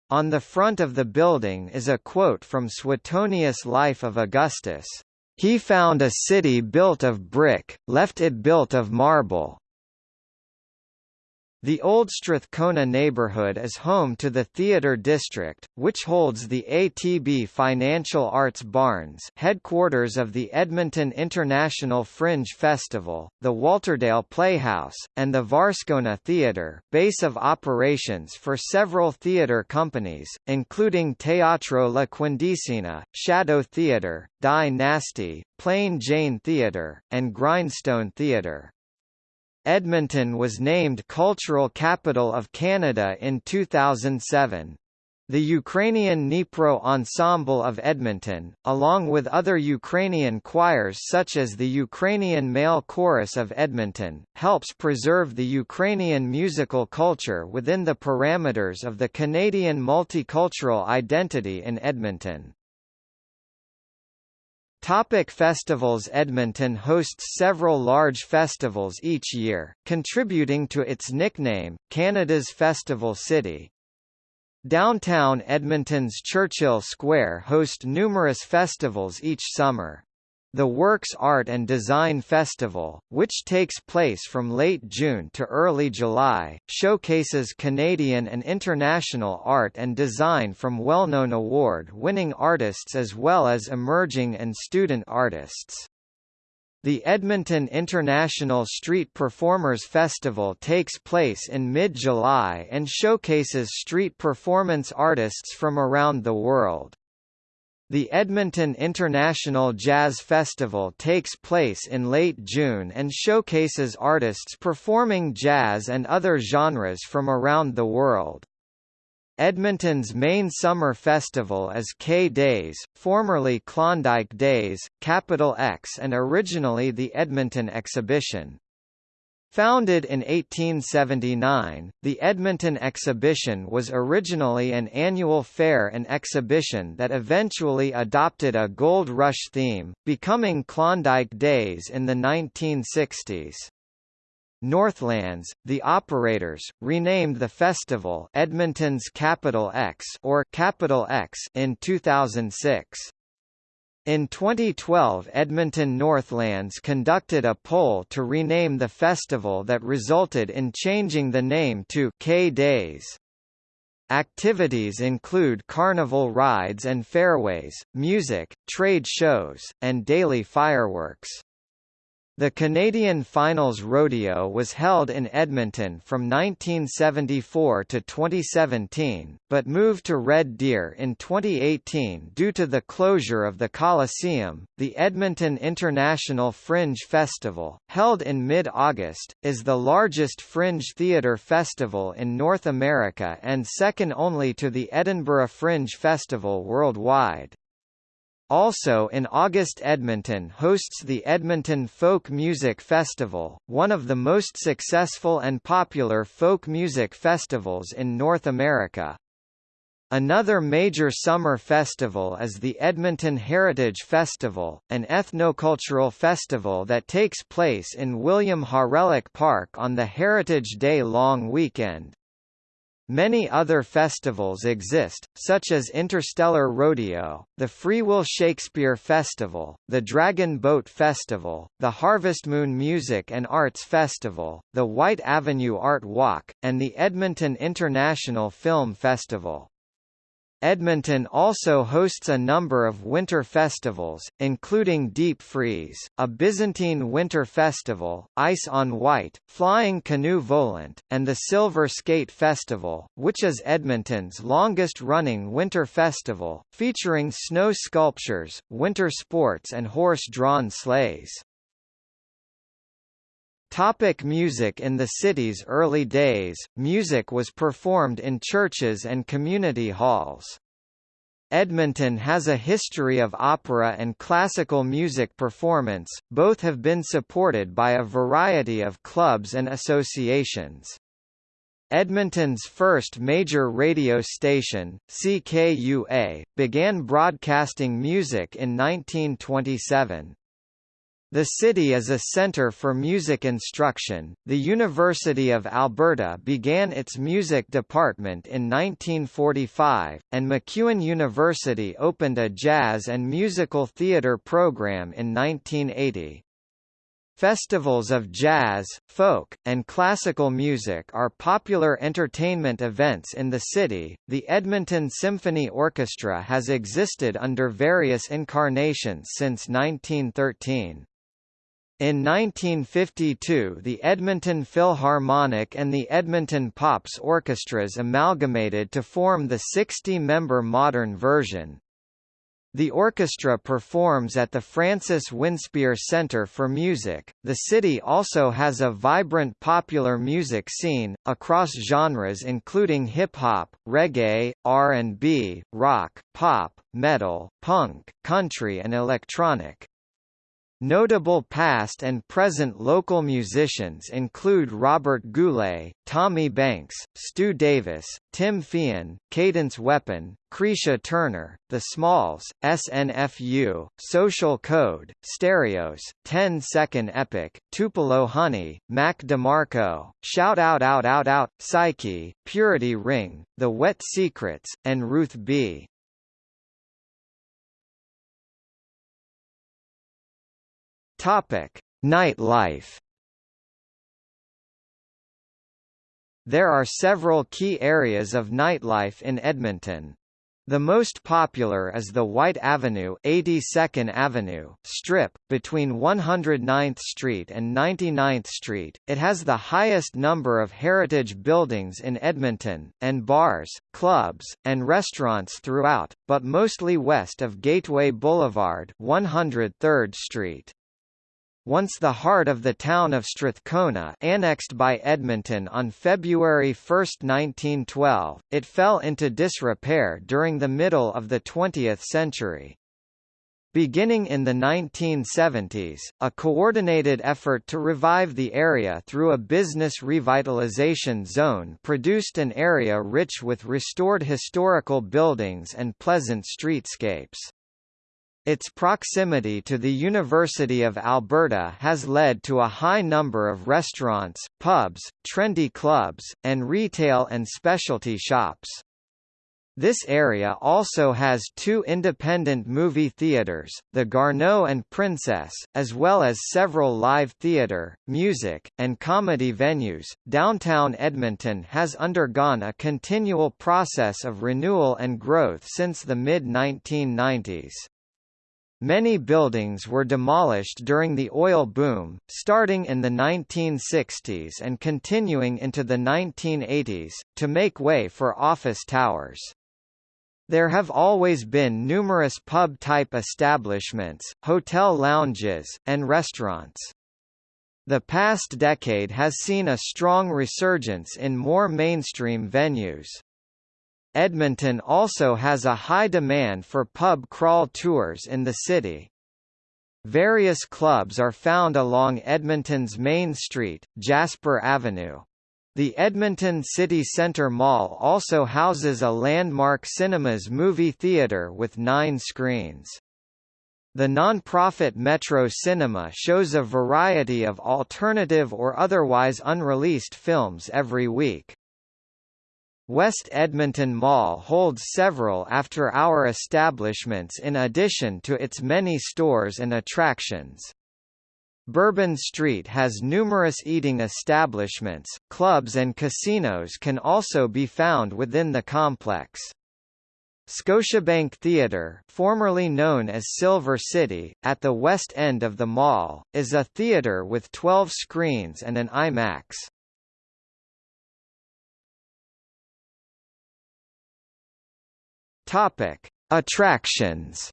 On the front of the building is a quote from Suetonius' Life of Augustus. He found a city built of brick, left it built of marble, the Old Strathcona neighborhood is home to the Theatre District, which holds the ATB Financial Arts Barns headquarters of the Edmonton International Fringe Festival, the Walterdale Playhouse, and the Varscona Theatre, base of operations for several theatre companies, including Teatro La Quindicina, Shadow Theatre, Die Nasty, Plain Jane Theatre, and Grindstone Theatre. Edmonton was named Cultural Capital of Canada in 2007. The Ukrainian Dnipro Ensemble of Edmonton, along with other Ukrainian choirs such as the Ukrainian Male Chorus of Edmonton, helps preserve the Ukrainian musical culture within the parameters of the Canadian multicultural identity in Edmonton. Topic festivals Edmonton hosts several large festivals each year, contributing to its nickname, Canada's Festival City. Downtown Edmonton's Churchill Square host numerous festivals each summer. The Works Art and Design Festival, which takes place from late June to early July, showcases Canadian and international art and design from well-known award-winning artists as well as emerging and student artists. The Edmonton International Street Performers Festival takes place in mid-July and showcases street performance artists from around the world. The Edmonton International Jazz Festival takes place in late June and showcases artists performing jazz and other genres from around the world. Edmonton's main summer festival is K-Days, formerly Klondike Days, Capital EX and originally the Edmonton Exhibition. Founded in 1879, the Edmonton Exhibition was originally an annual fair and exhibition that eventually adopted a Gold Rush theme, becoming Klondike Days in the 1960s. Northlands, the operators, renamed the festival Edmonton's Capital EX or Capital EX in 2006. In 2012 Edmonton Northlands conducted a poll to rename the festival that resulted in changing the name to K-Days. Activities include carnival rides and fairways, music, trade shows, and daily fireworks. The Canadian Finals Rodeo was held in Edmonton from 1974 to 2017, but moved to Red Deer in 2018 due to the closure of the Coliseum. The Edmonton International Fringe Festival, held in mid August, is the largest fringe theatre festival in North America and second only to the Edinburgh Fringe Festival worldwide. Also in August Edmonton hosts the Edmonton Folk Music Festival, one of the most successful and popular folk music festivals in North America. Another major summer festival is the Edmonton Heritage Festival, an ethnocultural festival that takes place in William Hawrelak Park on the Heritage Day long weekend. Many other festivals exist, such as Interstellar Rodeo, the Freewill Shakespeare Festival, the Dragon Boat Festival, the Harvest Moon Music and Arts Festival, the Whyte Avenue Art Walk, and the Edmonton International Film Festival. Edmonton also hosts a number of winter festivals, including Deep Freeze, a Byzantine winter festival, Ice on Whyte, Flying Canoe Volant, and the Silver Skate Festival, which is Edmonton's longest-running winter festival, featuring snow sculptures, winter sports and horse-drawn sleighs. Topic music In the city's early days, music was performed in churches and community halls. Edmonton has a history of opera and classical music performance, both have been supported by a variety of clubs and associations. Edmonton's first major radio station, CKUA, began broadcasting music in 1927. The city is a centre for music instruction. The University of Alberta began its music department in 1945, and MacEwan University opened a jazz and musical theatre program in 1980. Festivals of jazz, folk, and classical music are popular entertainment events in the city. The Edmonton Symphony Orchestra has existed under various incarnations since 1913. In 1952 the Edmonton Philharmonic and the Edmonton Pops orchestras amalgamated to form the 60-member modern version. The orchestra performs at the Francis Winspear Center for Music. The city also has a vibrant popular music scene, across genres including hip-hop, reggae, R&B, rock, pop, metal, punk, country and electronic. Notable past and present local musicians include Robert Goulet, Tommy Banks, Stu Davis, Tim Feehan, Cadence Weapon, Cretia Turner, The Smalls, SNFU, Social Code, Stereos, 10 Second Epic, Tupelo Honey, Mac DeMarco, Shout Out Out Out Out, Psyche, Purity Ring, The Wet Secrets, and Ruth B. Topic: Nightlife. There are several key areas of nightlife in Edmonton. The most popular is the Whyte Avenue 82nd Avenue strip, between 109th Street and 99th Street. It has the highest number of heritage buildings in Edmonton, and bars, clubs, and restaurants throughout, but mostly west of Gateway Boulevard 103rd Street. Once the heart of the town of Strathcona annexed by Edmonton on February 1, 1912, it fell into disrepair during the middle of the 20th century. Beginning in the 1970s, a coordinated effort to revive the area through a business revitalization zone produced an area rich with restored historical buildings and pleasant streetscapes. Its proximity to the University of Alberta has led to a high number of restaurants, pubs, trendy clubs, and retail and specialty shops. This area also has two independent movie theaters, the Garneau and Princess, as well as several live theater, music, and comedy venues. Downtown Edmonton has undergone a continual process of renewal and growth since the mid 1990s. Many buildings were demolished during the oil boom, starting in the 1960s and continuing into the 1980s, to make way for office towers. There have always been numerous pub-type establishments, hotel lounges, and restaurants. The past decade has seen a strong resurgence in more mainstream venues. Edmonton also has a high demand for pub crawl tours in the city. Various clubs are found along Edmonton's Main Street, Jasper Avenue. The Edmonton City Centre Mall also houses a landmark cinemas movie theatre with nine screens. The non-profit Metro Cinema shows a variety of alternative or otherwise unreleased films every week. West Edmonton Mall holds several after-hour establishments in addition to its many stores and attractions. Bourbon Street has numerous eating establishments, clubs and casinos can also be found within the complex. Scotiabank Theatre formerly known as Silver City, at the west end of the mall, is a theatre with 12 screens and an IMAX. Topic: Attractions.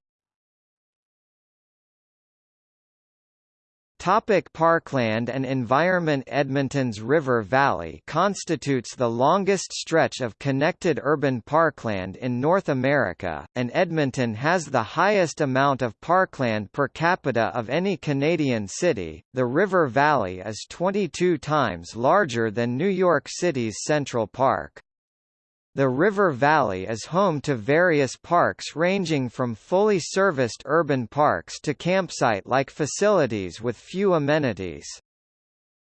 Topic Parkland and environment Edmonton's River Valley constitutes the longest stretch of connected urban parkland in North America, and Edmonton has the highest amount of parkland per capita of any Canadian city. The River Valley is 22 times larger than New York City's Central Park. The river valley is home to various parks ranging from fully serviced urban parks to campsite-like facilities with few amenities.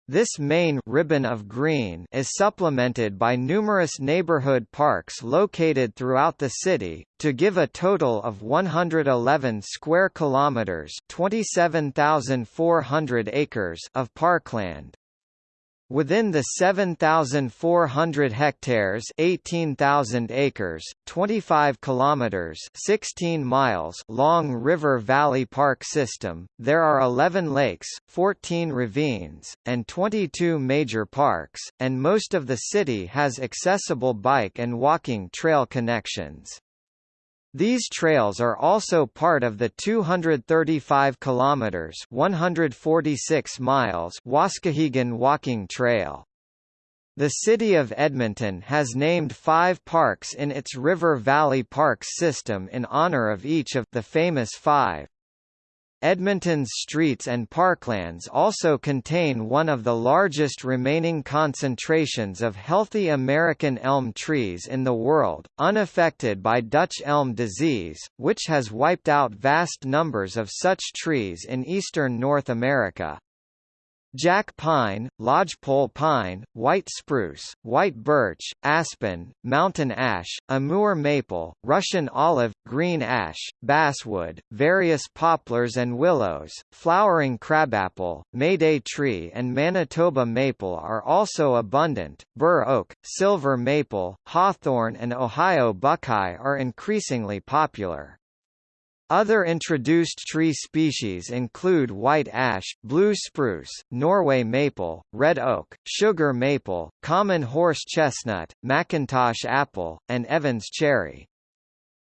This main ribbon of green is supplemented by numerous neighborhood parks located throughout the city, to give a total of 111 square kilometers (27,400 acres) of parkland. Within the 7,400 hectares 18,000 acres, 25 kilometers 16 miles long River Valley Park system, there are 11 lakes, 14 ravines, and 22 major parks, and most of the city has accessible bike and walking trail connections. These trails are also part of the 235 kilometers (146 miles) Waskahegan Walking Trail. The city of Edmonton has named five parks in its River Valley Parks system in honor of each of the famous five. Edmonton's streets and parklands also contain one of the largest remaining concentrations of healthy American elm trees in the world, unaffected by Dutch elm disease, which has wiped out vast numbers of such trees in eastern North America. Jack pine, lodgepole pine, white spruce, white birch, aspen, mountain ash, Amur maple, Russian olive, green ash, basswood, various poplars and willows, flowering crabapple, Mayday tree and Manitoba maple are also abundant. Bur oak, silver maple, hawthorn and Ohio buckeye are increasingly popular. Other introduced tree species include white ash, blue spruce, Norway maple, red oak, sugar maple, common horse chestnut, McIntosh apple, and Evans cherry.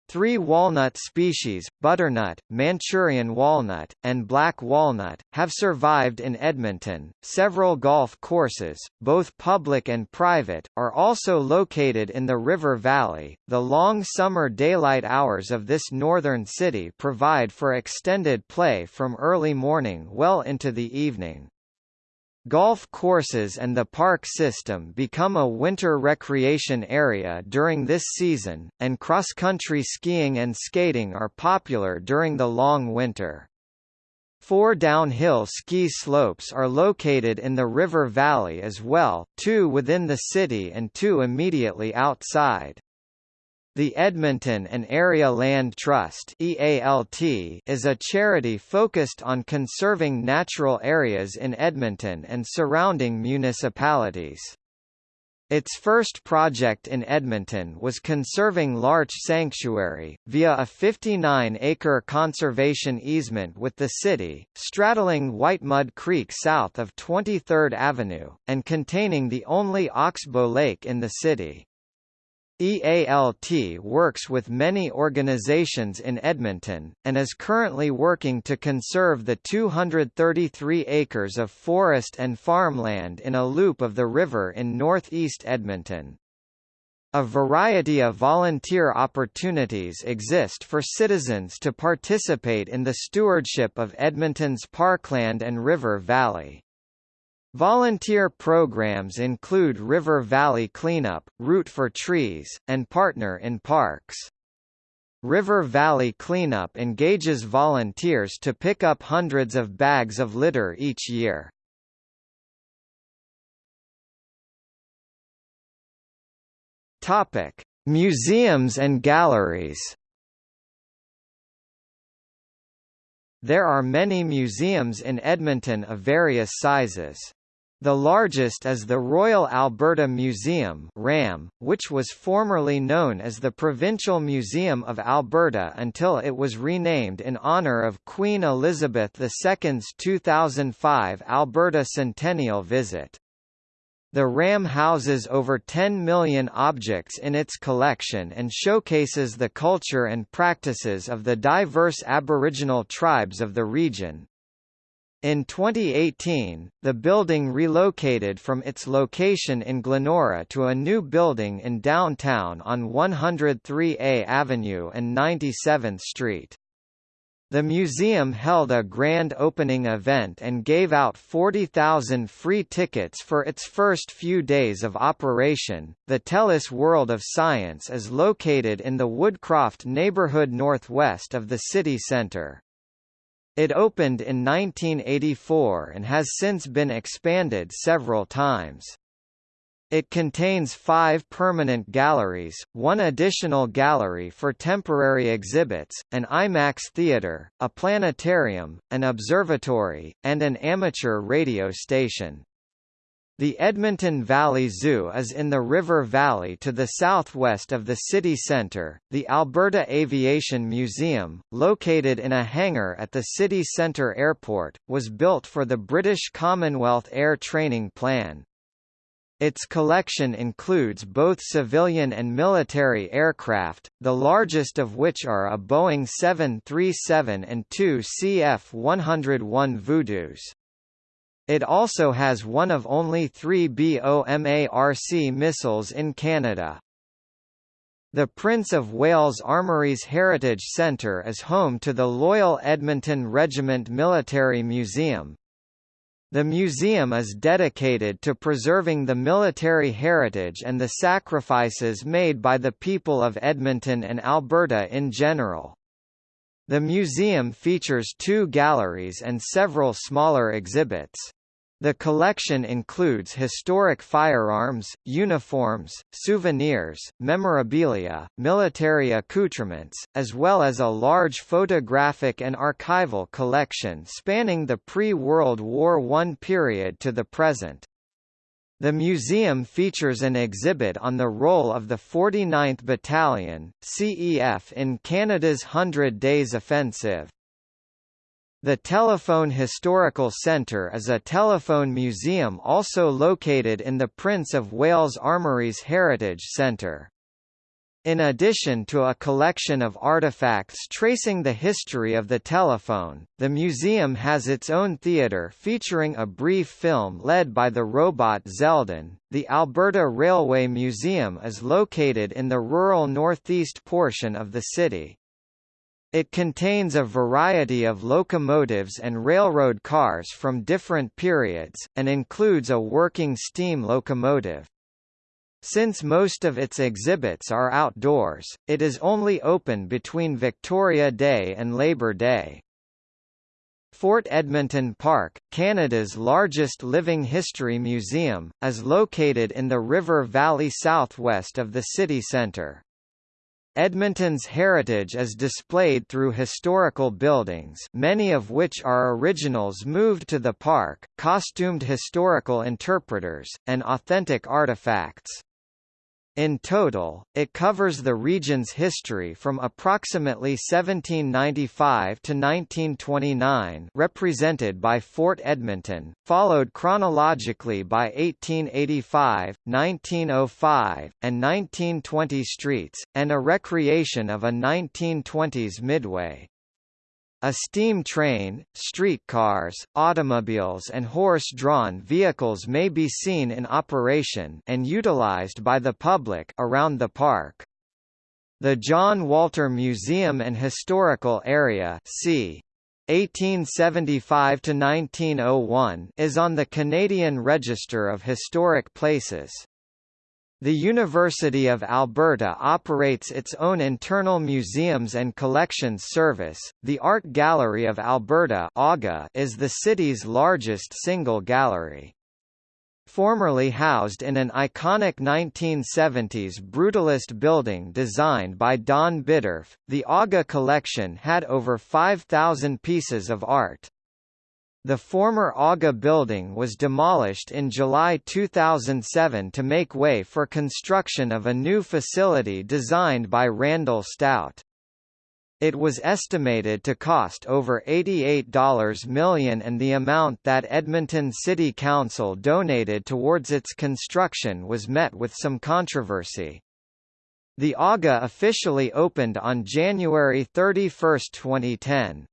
Three walnut species, butternut, Manchurian walnut, and black walnut, have survived in Edmonton. Several golf courses, both public and private, are also located in the river valley. The long summer daylight hours of this northern city provide for extended play from early morning well into the evening. Golf courses and the park system become a winter recreation area during this season, and cross-country skiing and skating are popular during the long winter. Four downhill ski slopes are located in the river valley as well, two within the city and two immediately outside. The Edmonton and Area Land Trust is a charity focused on conserving natural areas in Edmonton and surrounding municipalities. Its first project in Edmonton was conserving Larch Sanctuary, via a 59-acre conservation easement with the city, straddling Whitemud Creek south of 23rd Avenue, and containing the only oxbow lake in the city. EALT works with many organizations in Edmonton, and is currently working to conserve the 233 acres of forest and farmland in a loop of the river in northeast Edmonton. A variety of volunteer opportunities exist for citizens to participate in the stewardship of Edmonton's parkland and river valley. Volunteer programs include River Valley Cleanup, Root for Trees, and Partner in Parks. River Valley Cleanup engages volunteers to pick up hundreds of bags of litter each year. Topic: Museums and galleries. There are many museums in Edmonton of various sizes. The largest is the Royal Alberta Museum RAM, which was formerly known as the Provincial Museum of Alberta until it was renamed in honour of Queen Elizabeth II's 2005 Alberta Centennial visit. The RAM houses over 10 million objects in its collection and showcases the culture and practices of the diverse Aboriginal tribes of the region. In 2018, the building relocated from its location in Glenora to a new building in downtown on 103A Avenue and 97th Street. The museum held a grand opening event and gave out 40,000 free tickets for its first few days of operation. The TELUS World of Science is located in the Woodcroft neighborhood northwest of the city centre. It opened in 1984 and has since been expanded several times. It contains five permanent galleries, one additional gallery for temporary exhibits, an IMAX theater, a planetarium, an observatory, and an amateur radio station. The Edmonton Valley Zoo is in the River Valley to the southwest of the city centre. The Alberta Aviation Museum, located in a hangar at the city centre airport, was built for the British Commonwealth Air Training Plan. Its collection includes both civilian and military aircraft, the largest of which are a Boeing 737 and two CF-101 Voodoos. It also has one of only three BOMARC missiles in Canada. The Prince of Wales Armouries Heritage Centre is home to the Loyal Edmonton Regiment Military Museum. The museum is dedicated to preserving the military heritage and the sacrifices made by the people of Edmonton and Alberta in general. The museum features two galleries and several smaller exhibits. The collection includes historic firearms, uniforms, souvenirs, memorabilia, military accoutrements, as well as a large photographic and archival collection spanning the pre-World War I period to the present. The museum features an exhibit on the role of the 49th Battalion, CEF in Canada's Hundred Days Offensive. The Telephone Historical Centre is a telephone museum also located in the Prince of Wales Armouries Heritage Centre. In addition to a collection of artifacts tracing the history of the telephone, the museum has its own theatre featuring a brief film led by the robot Zeldin. The Alberta Railway Museum is located in the rural northeast portion of the city. It contains a variety of locomotives and railroad cars from different periods, and includes a working steam locomotive. Since most of its exhibits are outdoors, it is only open between Victoria Day and Labour Day. Fort Edmonton Park, Canada's largest living history museum, is located in the River Valley southwest of the city centre. Edmonton's heritage is displayed through historical buildings many of which are originals moved to the park, costumed historical interpreters, and authentic artifacts. In total, it covers the region's history from approximately 1795 to 1929 represented by Fort Edmonton, followed chronologically by 1885, 1905, and 1920 streets, and a recreation of a 1920s midway. A steam train, streetcars, automobiles and horse-drawn vehicles may be seen in operation and utilized by the public around the park. The John Walter Museum and Historical Area c. 1875 to 1901 is on the Canadian Register of Historic Places. The University of Alberta operates its own internal museums and collections service. The Art Gallery of Alberta is the city's largest single gallery. Formerly housed in an iconic 1970s brutalist building designed by Don Bittorf, the AGA collection had over 5,000 pieces of art. The former AGA building was demolished in July 2007 to make way for construction of a new facility designed by Randall Stout. It was estimated to cost over $88 million and the amount that Edmonton City Council donated towards its construction was met with some controversy. The AGA officially opened on January 31, 2010.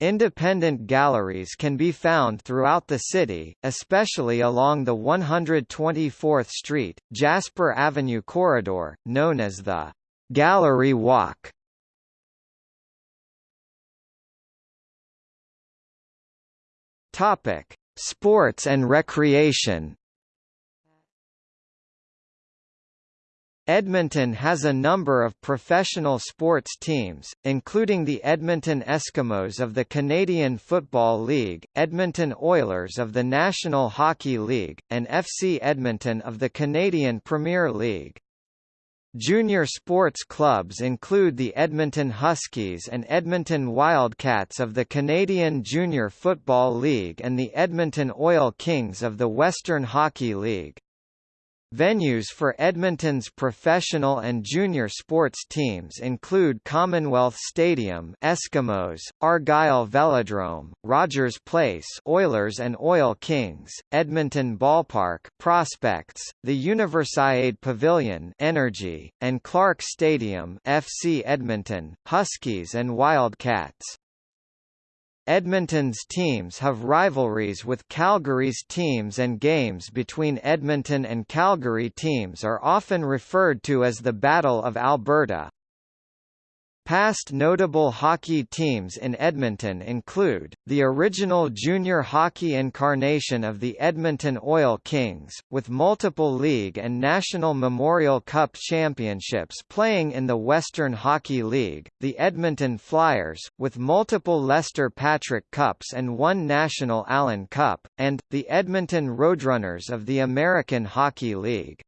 Independent galleries can be found throughout the city, especially along the 124th Street, Jasper Avenue corridor, known as the Gallery Walk. Topic: Sports and recreation. Edmonton has a number of professional sports teams, including the Edmonton Eskimos of the Canadian Football League, Edmonton Oilers of the National Hockey League, and FC Edmonton of the Canadian Premier League. Junior sports clubs include the Edmonton Huskies and Edmonton Wildcats of the Canadian Junior Football League and the Edmonton Oil Kings of the Western Hockey League. Venues for Edmonton's professional and junior sports teams include Commonwealth Stadium Eskimos, Argyle Velodrome, Rogers Place Oilers and Oil Kings, Edmonton Ballpark Prospects, the Universiade Pavilion Energy, and Clark Stadium FC Edmonton, Huskies and Wildcats. Edmonton's teams have rivalries with Calgary's teams and games between Edmonton and Calgary teams are often referred to as the Battle of Alberta. Past notable hockey teams in Edmonton include, the original junior hockey incarnation of the Edmonton Oil Kings, with multiple league and National Memorial Cup championships playing in the Western Hockey League, the Edmonton Flyers, with multiple Lester Patrick Cups and one National Allan Cup, and, the Edmonton Roadrunners of the American Hockey League.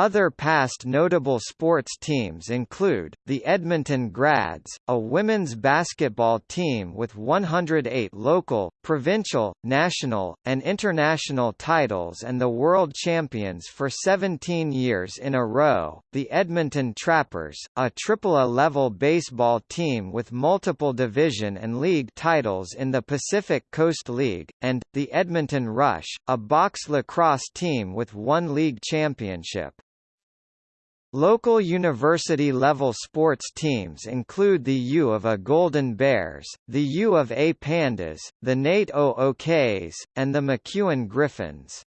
Other past notable sports teams include, the Edmonton Grads, a women's basketball team with 108 local, provincial, national, and international titles and the world champions for 17 years in a row, the Edmonton Trappers, a AAA-level baseball team with multiple division and league titles in the Pacific Coast League, and, the Edmonton Rush, a box lacrosse team with one league championship. Local university-level sports teams include the U of A Golden Bears, the U of A Pandas, the NAIT OOKs, and the MacEwan Griffins.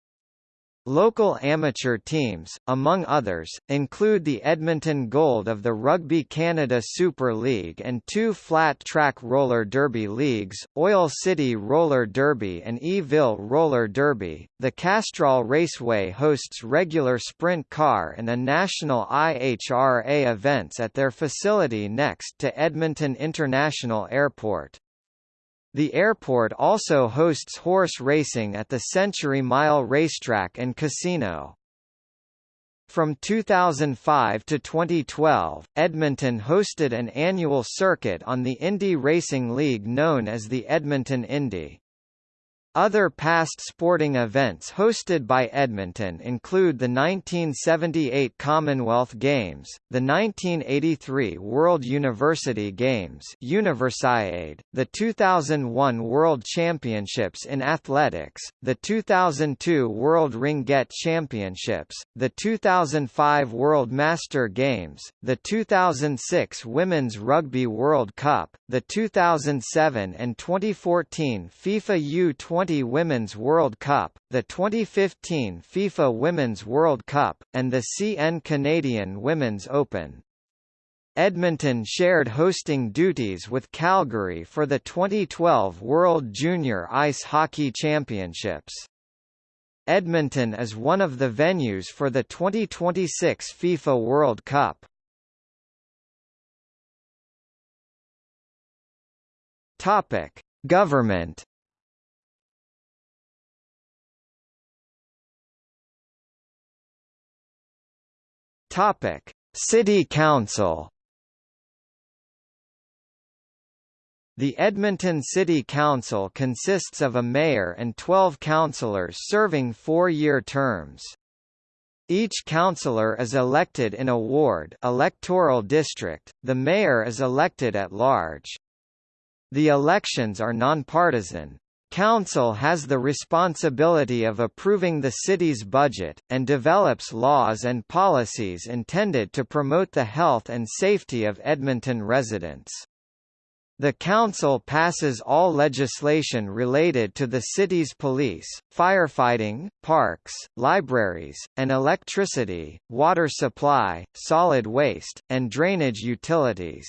Local amateur teams, among others, include the Edmonton Gold of the Rugby Canada Super League and two flat-track roller derby leagues, Oil City Roller Derby and Eville Roller Derby. The Castrol Raceway hosts regular sprint car and a national IHRA events at their facility next to Edmonton International Airport. The airport also hosts horse racing at the Century Mile Racetrack and Casino. From 2005 to 2012, Edmonton hosted an annual circuit on the Indy Racing League known as the Edmonton Indy. Other past sporting events hosted by Edmonton include the 1978 Commonwealth Games, the 1983 World University Games Universiade, the 2001 World Championships in Athletics, the 2002 World Ringette Championships, the 2005 World Master Games, the 2006 Women's Rugby World Cup, the 2007 and 2014 FIFA U20 20 Women's World Cup, the 2015 FIFA Women's World Cup, and the CN Canadian Women's Open. Edmonton shared hosting duties with Calgary for the 2012 World Junior Ice Hockey Championships. Edmonton is one of the venues for the 2026 FIFA World Cup. Topic: Government Topic: City Council. The Edmonton City Council consists of a mayor and 12 councillors serving four-year terms. Each councillor is elected in a ward electoral district, the mayor is elected at large. The elections are nonpartisan. Council has the responsibility of approving the city's budget, and develops laws and policies intended to promote the health and safety of Edmonton residents. The Council passes all legislation related to the city's police, firefighting, parks, libraries, and electricity, water supply, solid waste, and drainage utilities.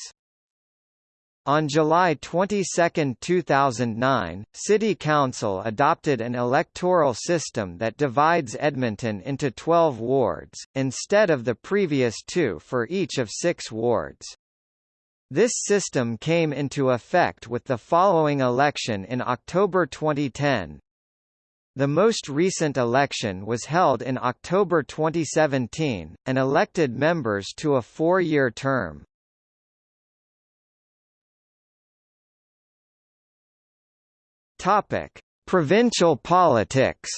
On July 22, 2009, City Council adopted an electoral system that divides Edmonton into 12 wards, instead of the previous two for each of six wards. This system came into effect with the following election in October 2010. The most recent election was held in October 2017, and elected members to a four-year term. Topic: Provincial politics.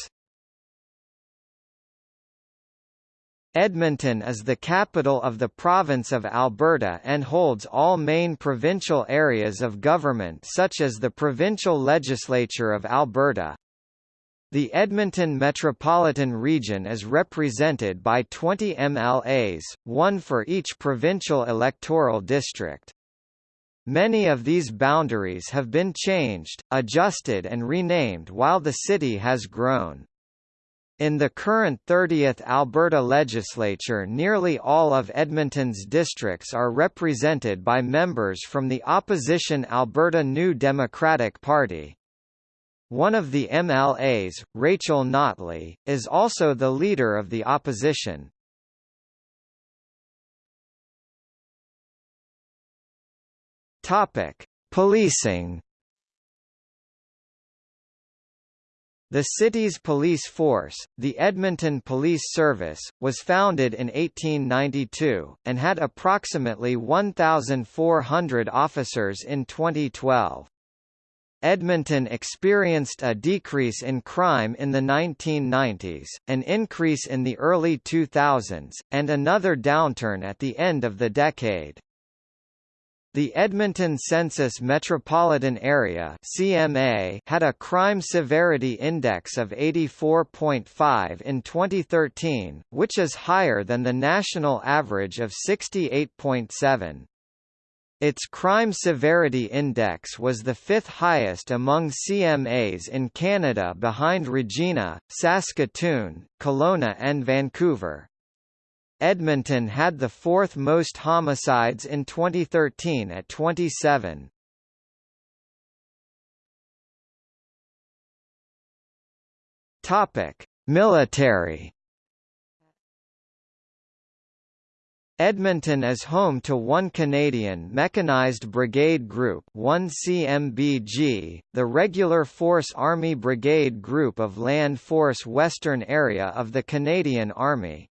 Edmonton is the capital of the province of Alberta and holds all main provincial areas of government such as the Provincial Legislature of Alberta. The Edmonton Metropolitan Region is represented by 20 MLAs, one for each provincial electoral district. Many of these boundaries have been changed, adjusted and renamed while the city has grown. In the current 30th Alberta legislature nearly all of Edmonton's districts are represented by members from the opposition Alberta New Democratic Party. One of the MLAs, Rachel Notley, is also the leader of the opposition. Topic: Policing. The city's police force, the Edmonton Police Service, was founded in 1892, and had approximately 1,400 officers in 2012. Edmonton experienced a decrease in crime in the 1990s, an increase in the early 2000s, and another downturn at the end of the decade. The Edmonton Census Metropolitan Area (CMA) had a crime severity index of 84.5 in 2013, which is higher than the national average of 68.7. Its crime severity index was the fifth highest among CMAs in Canada behind Regina, Saskatoon, Kelowna and Vancouver. Edmonton had the fourth most homicides in 2013 at 27. Topic: Military. Edmonton is home to one Canadian Mechanized Brigade Group 1 CMBG, the Regular Force Army Brigade Group of Land Force Western Area of the Canadian Army.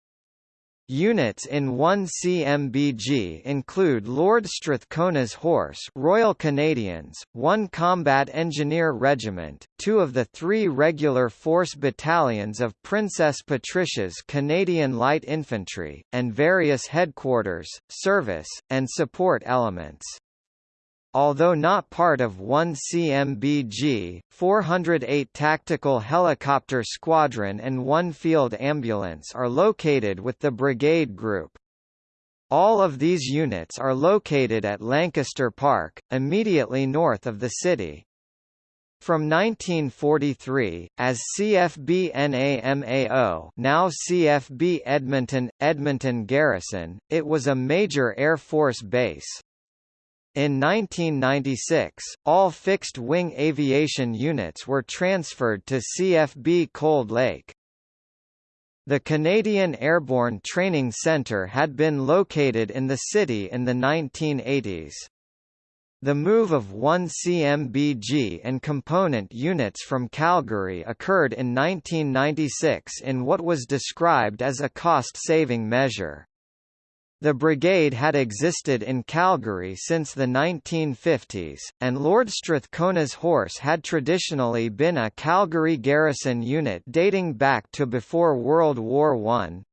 Units in 1 CMBG include Lord Strathcona's Horse Royal Canadians, 1 Combat Engineer Regiment, two of the three regular force battalions of Princess Patricia's Canadian Light Infantry, and various headquarters, service, and support elements. Although not part of 1 CMBG, 408 Tactical Helicopter Squadron and 1 Field Ambulance are located with the Brigade Group. All of these units are located at Lancaster Park, immediately north of the city. From 1943, as CFB NAMAO now CFB Edmonton, Edmonton Garrison, it was a major Air Force base. In 1996, all fixed-wing aviation units were transferred to CFB Cold Lake. The Canadian Airborne Training Centre had been located in the city in the 1980s. The move of one CMBG and component units from Calgary occurred in 1996 in what was described as a cost-saving measure. The brigade had existed in Calgary since the 1950s, and Lord Strathcona's Horse had traditionally been a Calgary garrison unit dating back to before World War I.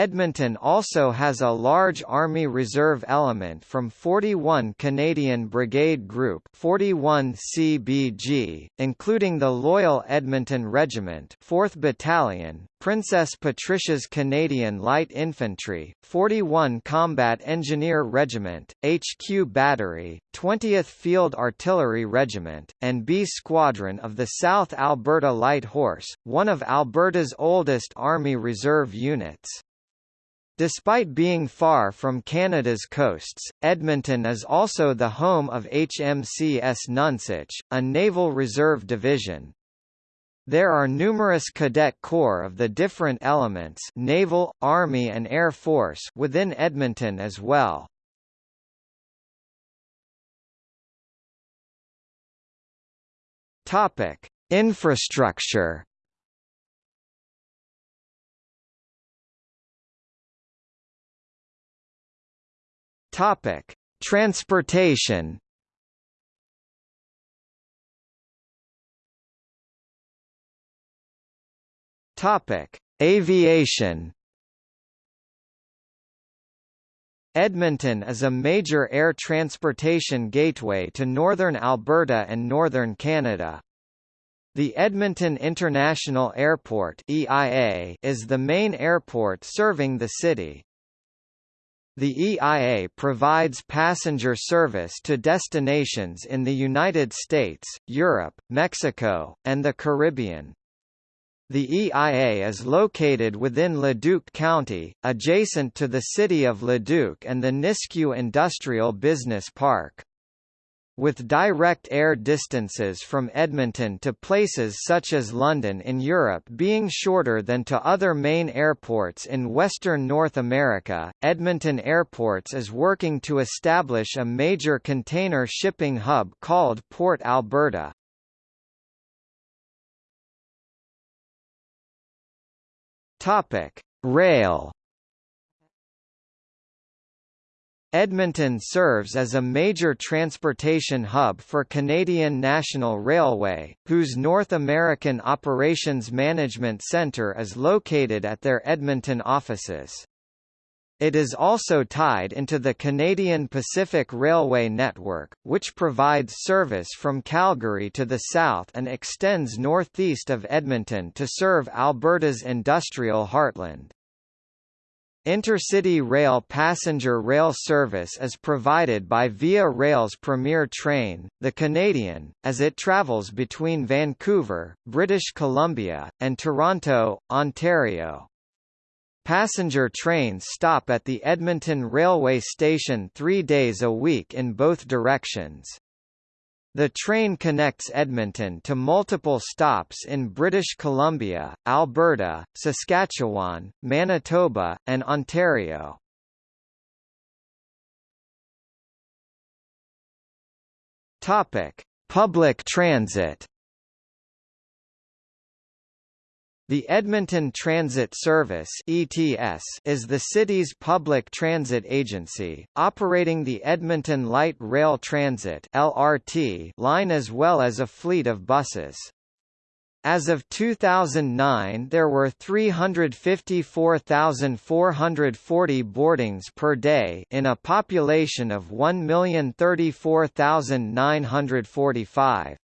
Edmonton also has a large Army Reserve element from 41 Canadian Brigade Group 41 CBG, including the Loyal Edmonton Regiment 4th Battalion, Princess Patricia's Canadian Light Infantry, 41 Combat Engineer Regiment, HQ Battery, 20th Field Artillery Regiment, and B Squadron of the South Alberta Light Horse, one of Alberta's oldest Army Reserve units. Despite being far from Canada's coasts, Edmonton is also the home of HMCS Nonsuch, a naval reserve division. There are numerous cadet corps of the different elements naval, army and air force within Edmonton as well. Topic: Infrastructure Topic: Transportation. Topic: Aviation. Edmonton is a major air transportation gateway to northern Alberta and northern Canada. The Edmonton International Airport (EIA) is the main airport serving the city. The EIA provides passenger service to destinations in the United States, Europe, Mexico, and the Caribbean. The EIA is located within Leduc County, adjacent to the city of Leduc and the Nisku Industrial Business Park with direct air distances from Edmonton to places such as London in Europe being shorter than to other main airports in Western North America, Edmonton Airports is working to establish a major container shipping hub called Port Alberta. Topic: Rail Edmonton serves as a major transportation hub for Canadian National Railway, whose North American Operations Management Centre is located at their Edmonton offices. It is also tied into the Canadian Pacific Railway network, which provides service from Calgary to the south and extends northeast of Edmonton to serve Alberta's industrial heartland. Intercity rail passenger rail service is provided by Via Rail's Premier Train, the Canadian, as it travels between Vancouver, British Columbia, and Toronto, Ontario. Passenger trains stop at the Edmonton Railway Station three days a week in both directions. The train connects Edmonton to multiple stops in British Columbia, Alberta, Saskatchewan, Manitoba, and Ontario. Topic: Public transit. The Edmonton Transit Service (ETS) is the city's public transit agency, operating the Edmonton Light Rail Transit (LRT) line as well as a fleet of buses. As of 2009 there were 354,440 boardings per day in a population of 1,034,945.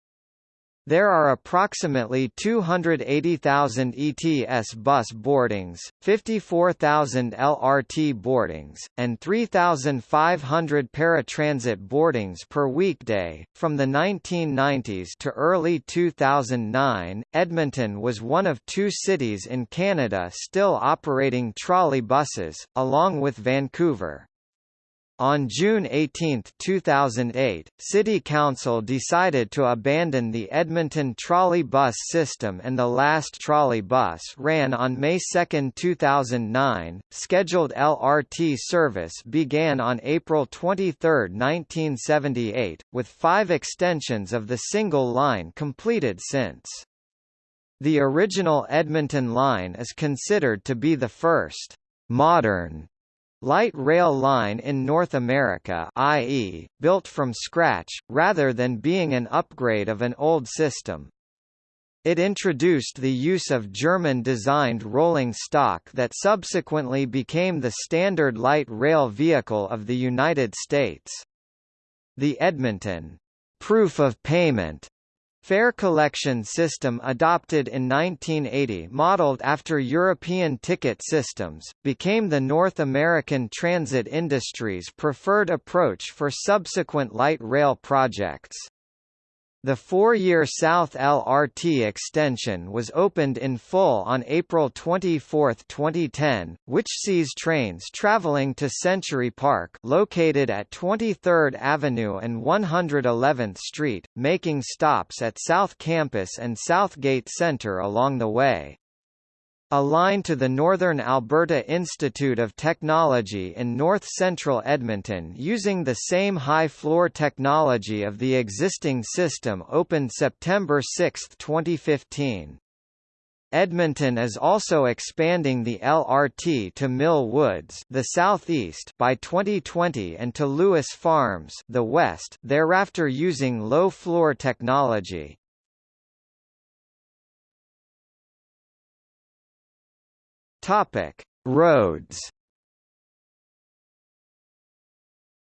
There are approximately 280,000 ETS bus boardings, 54,000 LRT boardings, and 3,500 paratransit boardings per weekday. From the 1990s to early 2009, Edmonton was one of two cities in Canada still operating trolley buses, along with Vancouver. On June 18, 2008, City Council decided to abandon the Edmonton trolley bus system and the last trolley bus ran on May 2, 2009. Scheduled LRT service began on April 23, 1978, with five extensions of the single line completed since. The original Edmonton line is considered to be the first modern light rail line in North America i.e., built from scratch, rather than being an upgrade of an old system. It introduced the use of German-designed rolling stock that subsequently became the standard light rail vehicle of the United States. The Edmonton proof of payment Fare collection system adopted in 1980 modeled after European ticket systems, became the North American transit industry's preferred approach for subsequent light rail projects. The four-year South LRT extension was opened in full on April 24, 2010, which sees trains traveling to Century Park located at 23rd Avenue and 111th Street, making stops at South Campus and Southgate Centre along the way. A line to the Northern Alberta Institute of Technology in north-central Edmonton using the same high-floor technology of the existing system opened September 6, 2015. Edmonton is also expanding the LRT to Mill Woods, the southeast, by 2020 and to Lewis Farms, the west, thereafter using low-floor technology. Topic: Roads.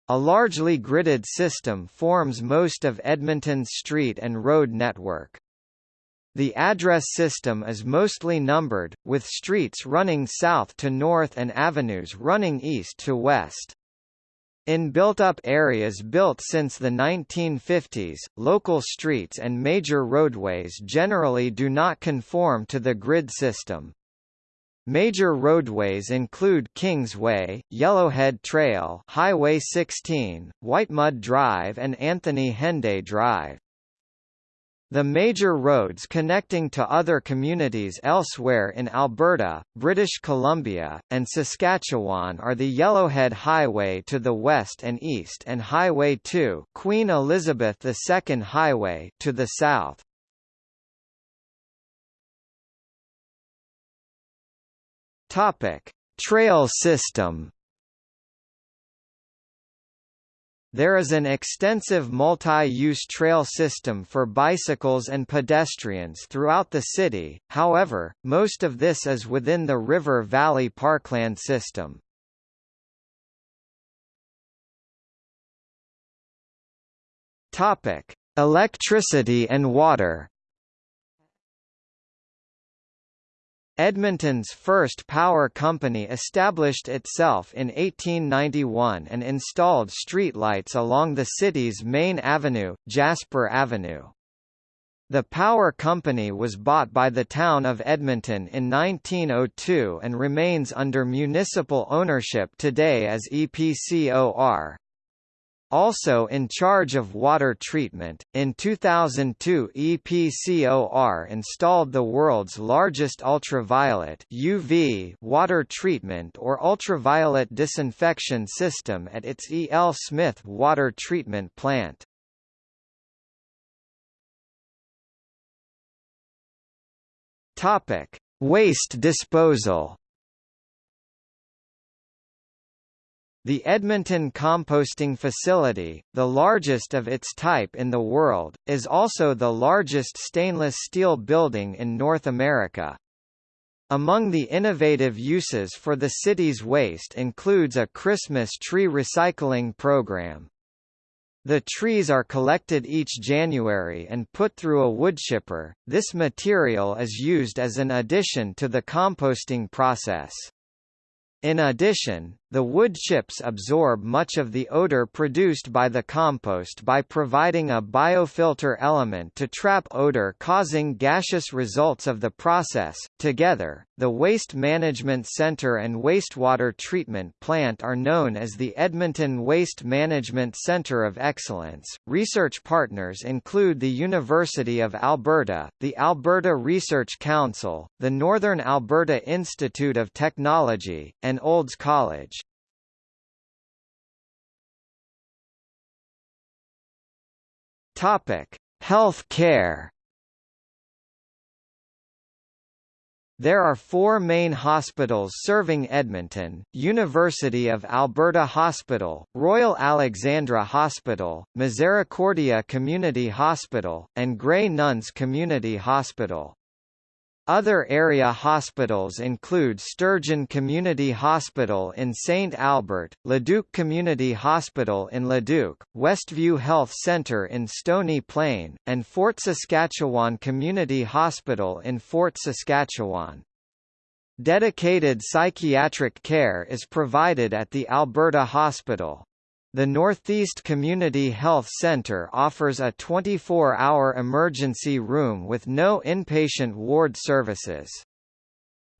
A largely gridded system forms most of Edmonton's street and road network. The address system is mostly numbered, with streets running south to north and avenues running east to west. In built-up areas built since the 1950s, local streets and major roadways generally do not conform to the grid system. Major roadways include Kingsway, Yellowhead Trail, Highway 16, Whitemud Drive and Anthony Henday Drive. The major roads connecting to other communities elsewhere in Alberta, British Columbia, and Saskatchewan are the Yellowhead Highway to the west and east and Highway 2 Queen Elizabeth II Highway to the south. Topic: Trail system. There is an extensive multi-use trail system for bicycles and pedestrians throughout the city, however, most of this is within the River Valley Parkland system. Electricity and water Edmonton's first power company established itself in 1891 and installed streetlights along the city's main avenue, Jasper Avenue. The power company was bought by the town of Edmonton in 1902 and remains under municipal ownership today as EPCOR. Also in charge of water treatment, in 2002 EPCOR installed the world's largest ultraviolet UV water treatment or ultraviolet disinfection system at its E. L. Smith water treatment plant. Topic: Waste disposal The Edmonton Composting Facility, the largest of its type in the world, is also the largest stainless steel building in North America. Among the innovative uses for the city's waste includes a Christmas tree recycling program. The trees are collected each January and put through a woodchipper. This material is used as an addition to the composting process. In addition, the wood chips absorb much of the odor produced by the compost by providing a biofilter element to trap odor causing gaseous results of the process. Together, the Waste Management Center and Wastewater Treatment Plant are known as the Edmonton Waste Management Center of Excellence. Research partners include the University of Alberta, the Alberta Research Council, the Northern Alberta Institute of Technology, and Olds College. Topic: Health care. There are four main hospitals serving Edmonton, University of Alberta Hospital, Royal Alexandra Hospital, Misericordia Community Hospital, and Grey Nuns Community Hospital. Other area hospitals include Sturgeon Community Hospital in St. Albert, Leduc Community Hospital in Leduc, Westview Health Centre in Stony Plain, and Fort Saskatchewan Community Hospital in Fort Saskatchewan. Dedicated psychiatric care is provided at the Alberta Hospital. The Northeast Community Health Center offers a 24-hour emergency room with no inpatient ward services.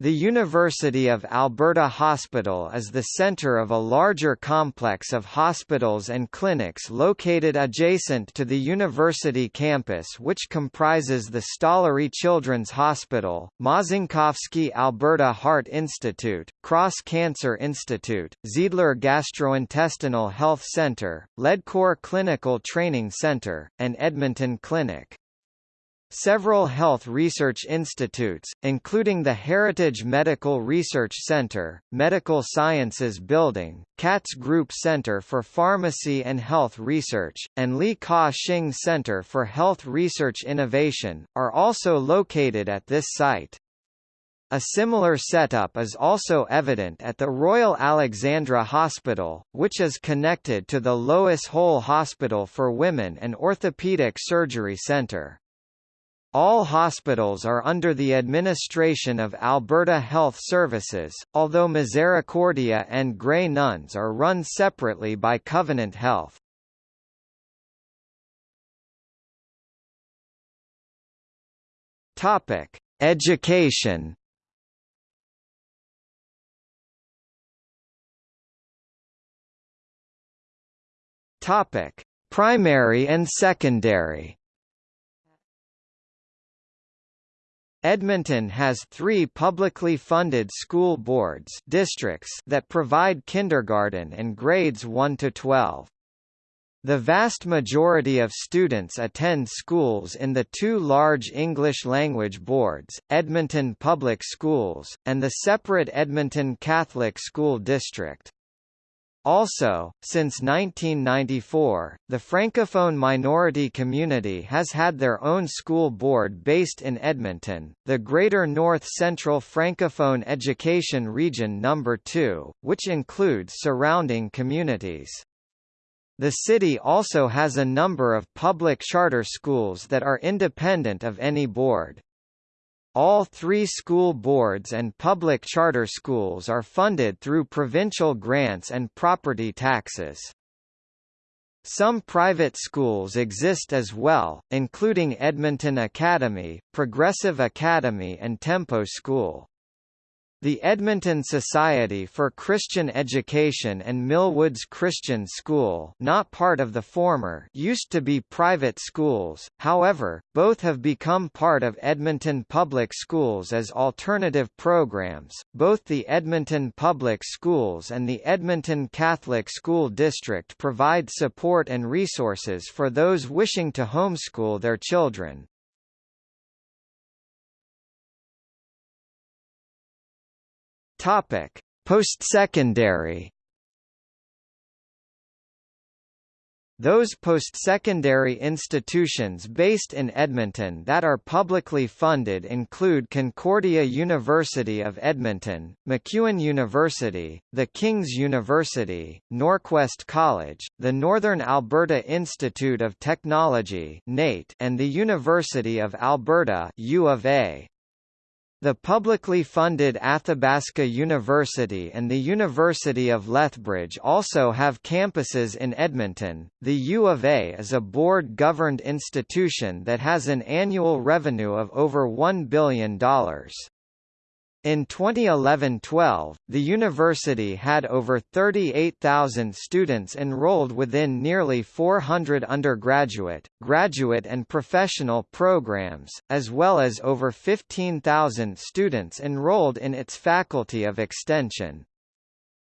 The University of Alberta Hospital is the centre of a larger complex of hospitals and clinics located adjacent to the university campus which comprises the Stollery Children's Hospital, Mazankowski Alberta Heart Institute, Cross Cancer Institute, Zeidler Gastrointestinal Health Centre, Ledcor Clinical Training Centre, and Edmonton Clinic. Several health research institutes, including the Heritage Medical Research Center, Medical Sciences Building, Katz Group Center for Pharmacy and Health Research, and Li Ka-shing Center for Health Research Innovation, are also located at this site. A similar setup is also evident at the Royal Alexandra Hospital, which is connected to the Lois Hole Hospital for Women and Orthopaedic Surgery Centre. All hospitals are under the administration of Alberta Health Services, although Misericordia and Grey Nuns are run separately by Covenant Health. Topic: Education. Topic: Primary and secondary. Edmonton has three publicly funded school boards districts that provide kindergarten and grades 1 to 12. The vast majority of students attend schools in the two large English-language boards, Edmonton Public Schools, and the separate Edmonton Catholic School District. Also, since 1994, the Francophone minority community has had their own school board based in Edmonton, the Greater North Central Francophone Education Region No. 2, which includes surrounding communities. The city also has a number of public charter schools that are independent of any board. All three school boards and public charter schools are funded through provincial grants and property taxes. Some private schools exist as well, including Edmonton Academy, Progressive Academy and Tempo School. The Edmonton Society for Christian Education and Millwoods Christian School not part of the former used to be private schools, however, both have become part of Edmonton Public Schools as alternative programs. Both the Edmonton Public Schools and the Edmonton Catholic School District provide support and resources for those wishing to homeschool their children. Topic: Postsecondary Those post-secondary institutions based in Edmonton that are publicly funded include Concordia University of Edmonton, MacEwan University, the King's University, Norquest College, the Northern Alberta Institute of Technology and the University of Alberta U of A. The publicly funded Athabasca University and the University of Lethbridge also have campuses in Edmonton. The U of A is a board governed institution that has an annual revenue of over $1 billion. In 2011–12, the university had over 38,000 students enrolled within nearly 400 undergraduate, graduate and professional programs, as well as over 15,000 students enrolled in its Faculty of Extension.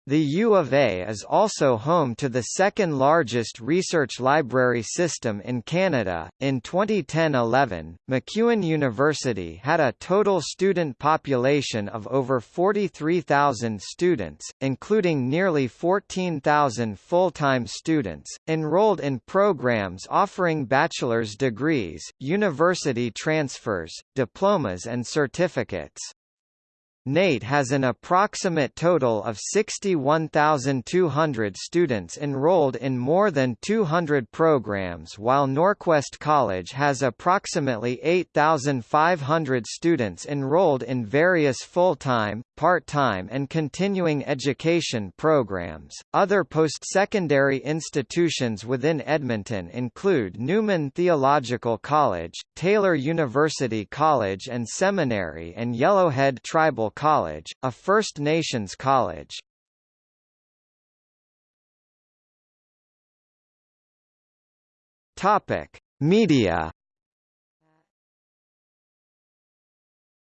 The U of A is also home to the second largest research library system in Canada. In 2010-11, MacEwan University had a total student population of over 43,000 students, including nearly 14,000 full-time students, enrolled in programs offering bachelor's degrees, university transfers, diplomas and certificates. NAIT has an approximate total of 61,200 students enrolled in more than 200 programs while Norquest College has approximately 8,500 students enrolled in various full-time, part-time and continuing education programs. Other post-secondary institutions within Edmonton include Newman Theological College, Taylor University College and Seminary and Yellowhead Tribal College, a First Nations college. Topic: Media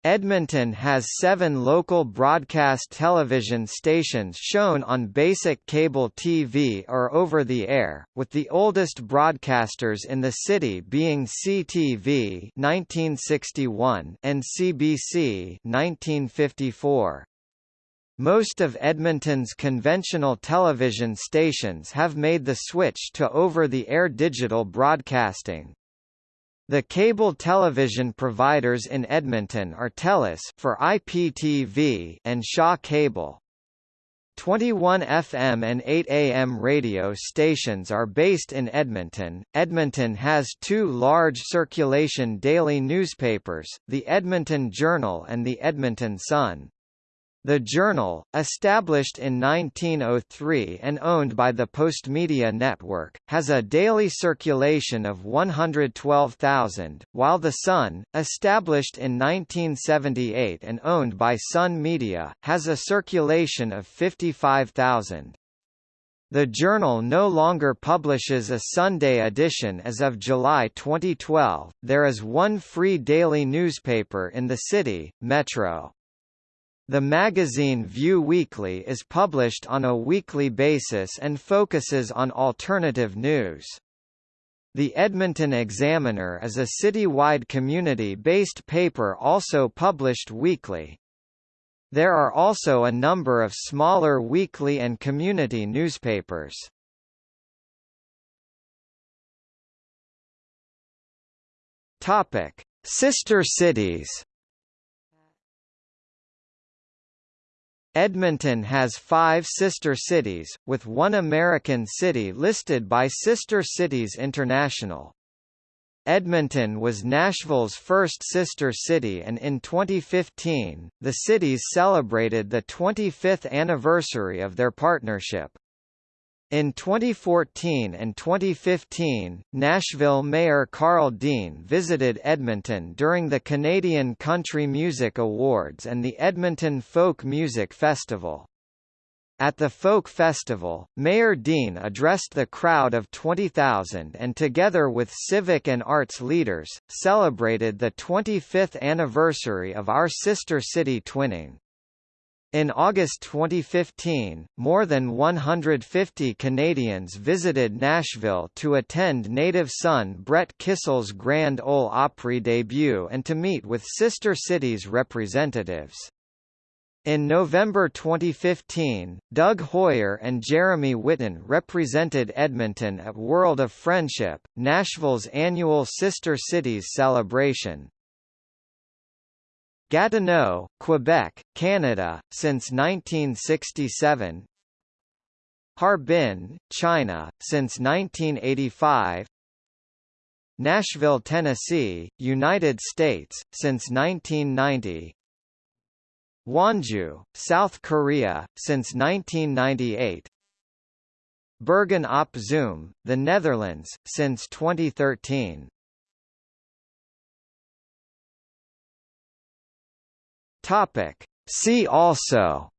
Edmonton has seven local broadcast television stations shown on basic cable TV or over-the-air, with the oldest broadcasters in the city being CTV 1961 and CBC 1954. Most of Edmonton's conventional television stations have made the switch to over-the-air digital broadcasting. The cable television providers in Edmonton are TELUS for IPTV and Shaw Cable. 21 FM and 8 AM radio stations are based in Edmonton. Edmonton has two large circulation daily newspapers, the Edmonton Journal and the Edmonton Sun. The Journal, established in 1903 and owned by the Postmedia Network, has a daily circulation of 112,000, while The Sun, established in 1978 and owned by Sun Media, has a circulation of 55,000. The journal no longer publishes a Sunday edition as of July 2012. There is one free daily newspaper in the city, Metro. The magazine Vue Weekly is published on a weekly basis and focuses on alternative news. The Edmonton Examiner is a city-wide community-based paper also published weekly. There are also a number of smaller weekly and community newspapers. Topic: Sister cities. Edmonton has five sister cities, with one American city listed by Sister Cities International. Edmonton was Nashville's first sister city and in 2015, the cities celebrated the 25th anniversary of their partnership. In 2014 and 2015, Nashville Mayor Karl Dean visited Edmonton during the Canadian Country Music Awards and the Edmonton Folk Music Festival. At the Folk Festival, Mayor Dean addressed the crowd of 20,000 and together with civic and arts leaders, celebrated the 25th anniversary of our sister city twinning. In August 2015, more than 150 Canadians visited Nashville to attend native son Brett Kissel's Grand Ole Opry debut and to meet with sister cities representatives. In November 2015, Doug Hoyer and Jeremy Whitten represented Edmonton at World of Friendship, Nashville's annual Sister Cities celebration. Gatineau, Quebec, Canada, since 1967 Harbin, China, since 1985 Nashville, Tennessee, United States, since 1990 Wonju, South Korea, since 1998 Bergen op Zoom, the Netherlands, since 2013 Topic. See also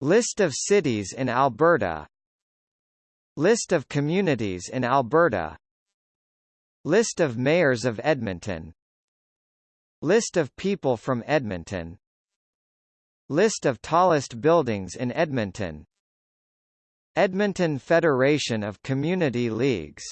List of cities in Alberta List of communities in Alberta List of mayors of Edmonton List of people from Edmonton List of tallest buildings in Edmonton Edmonton Federation of Community Leagues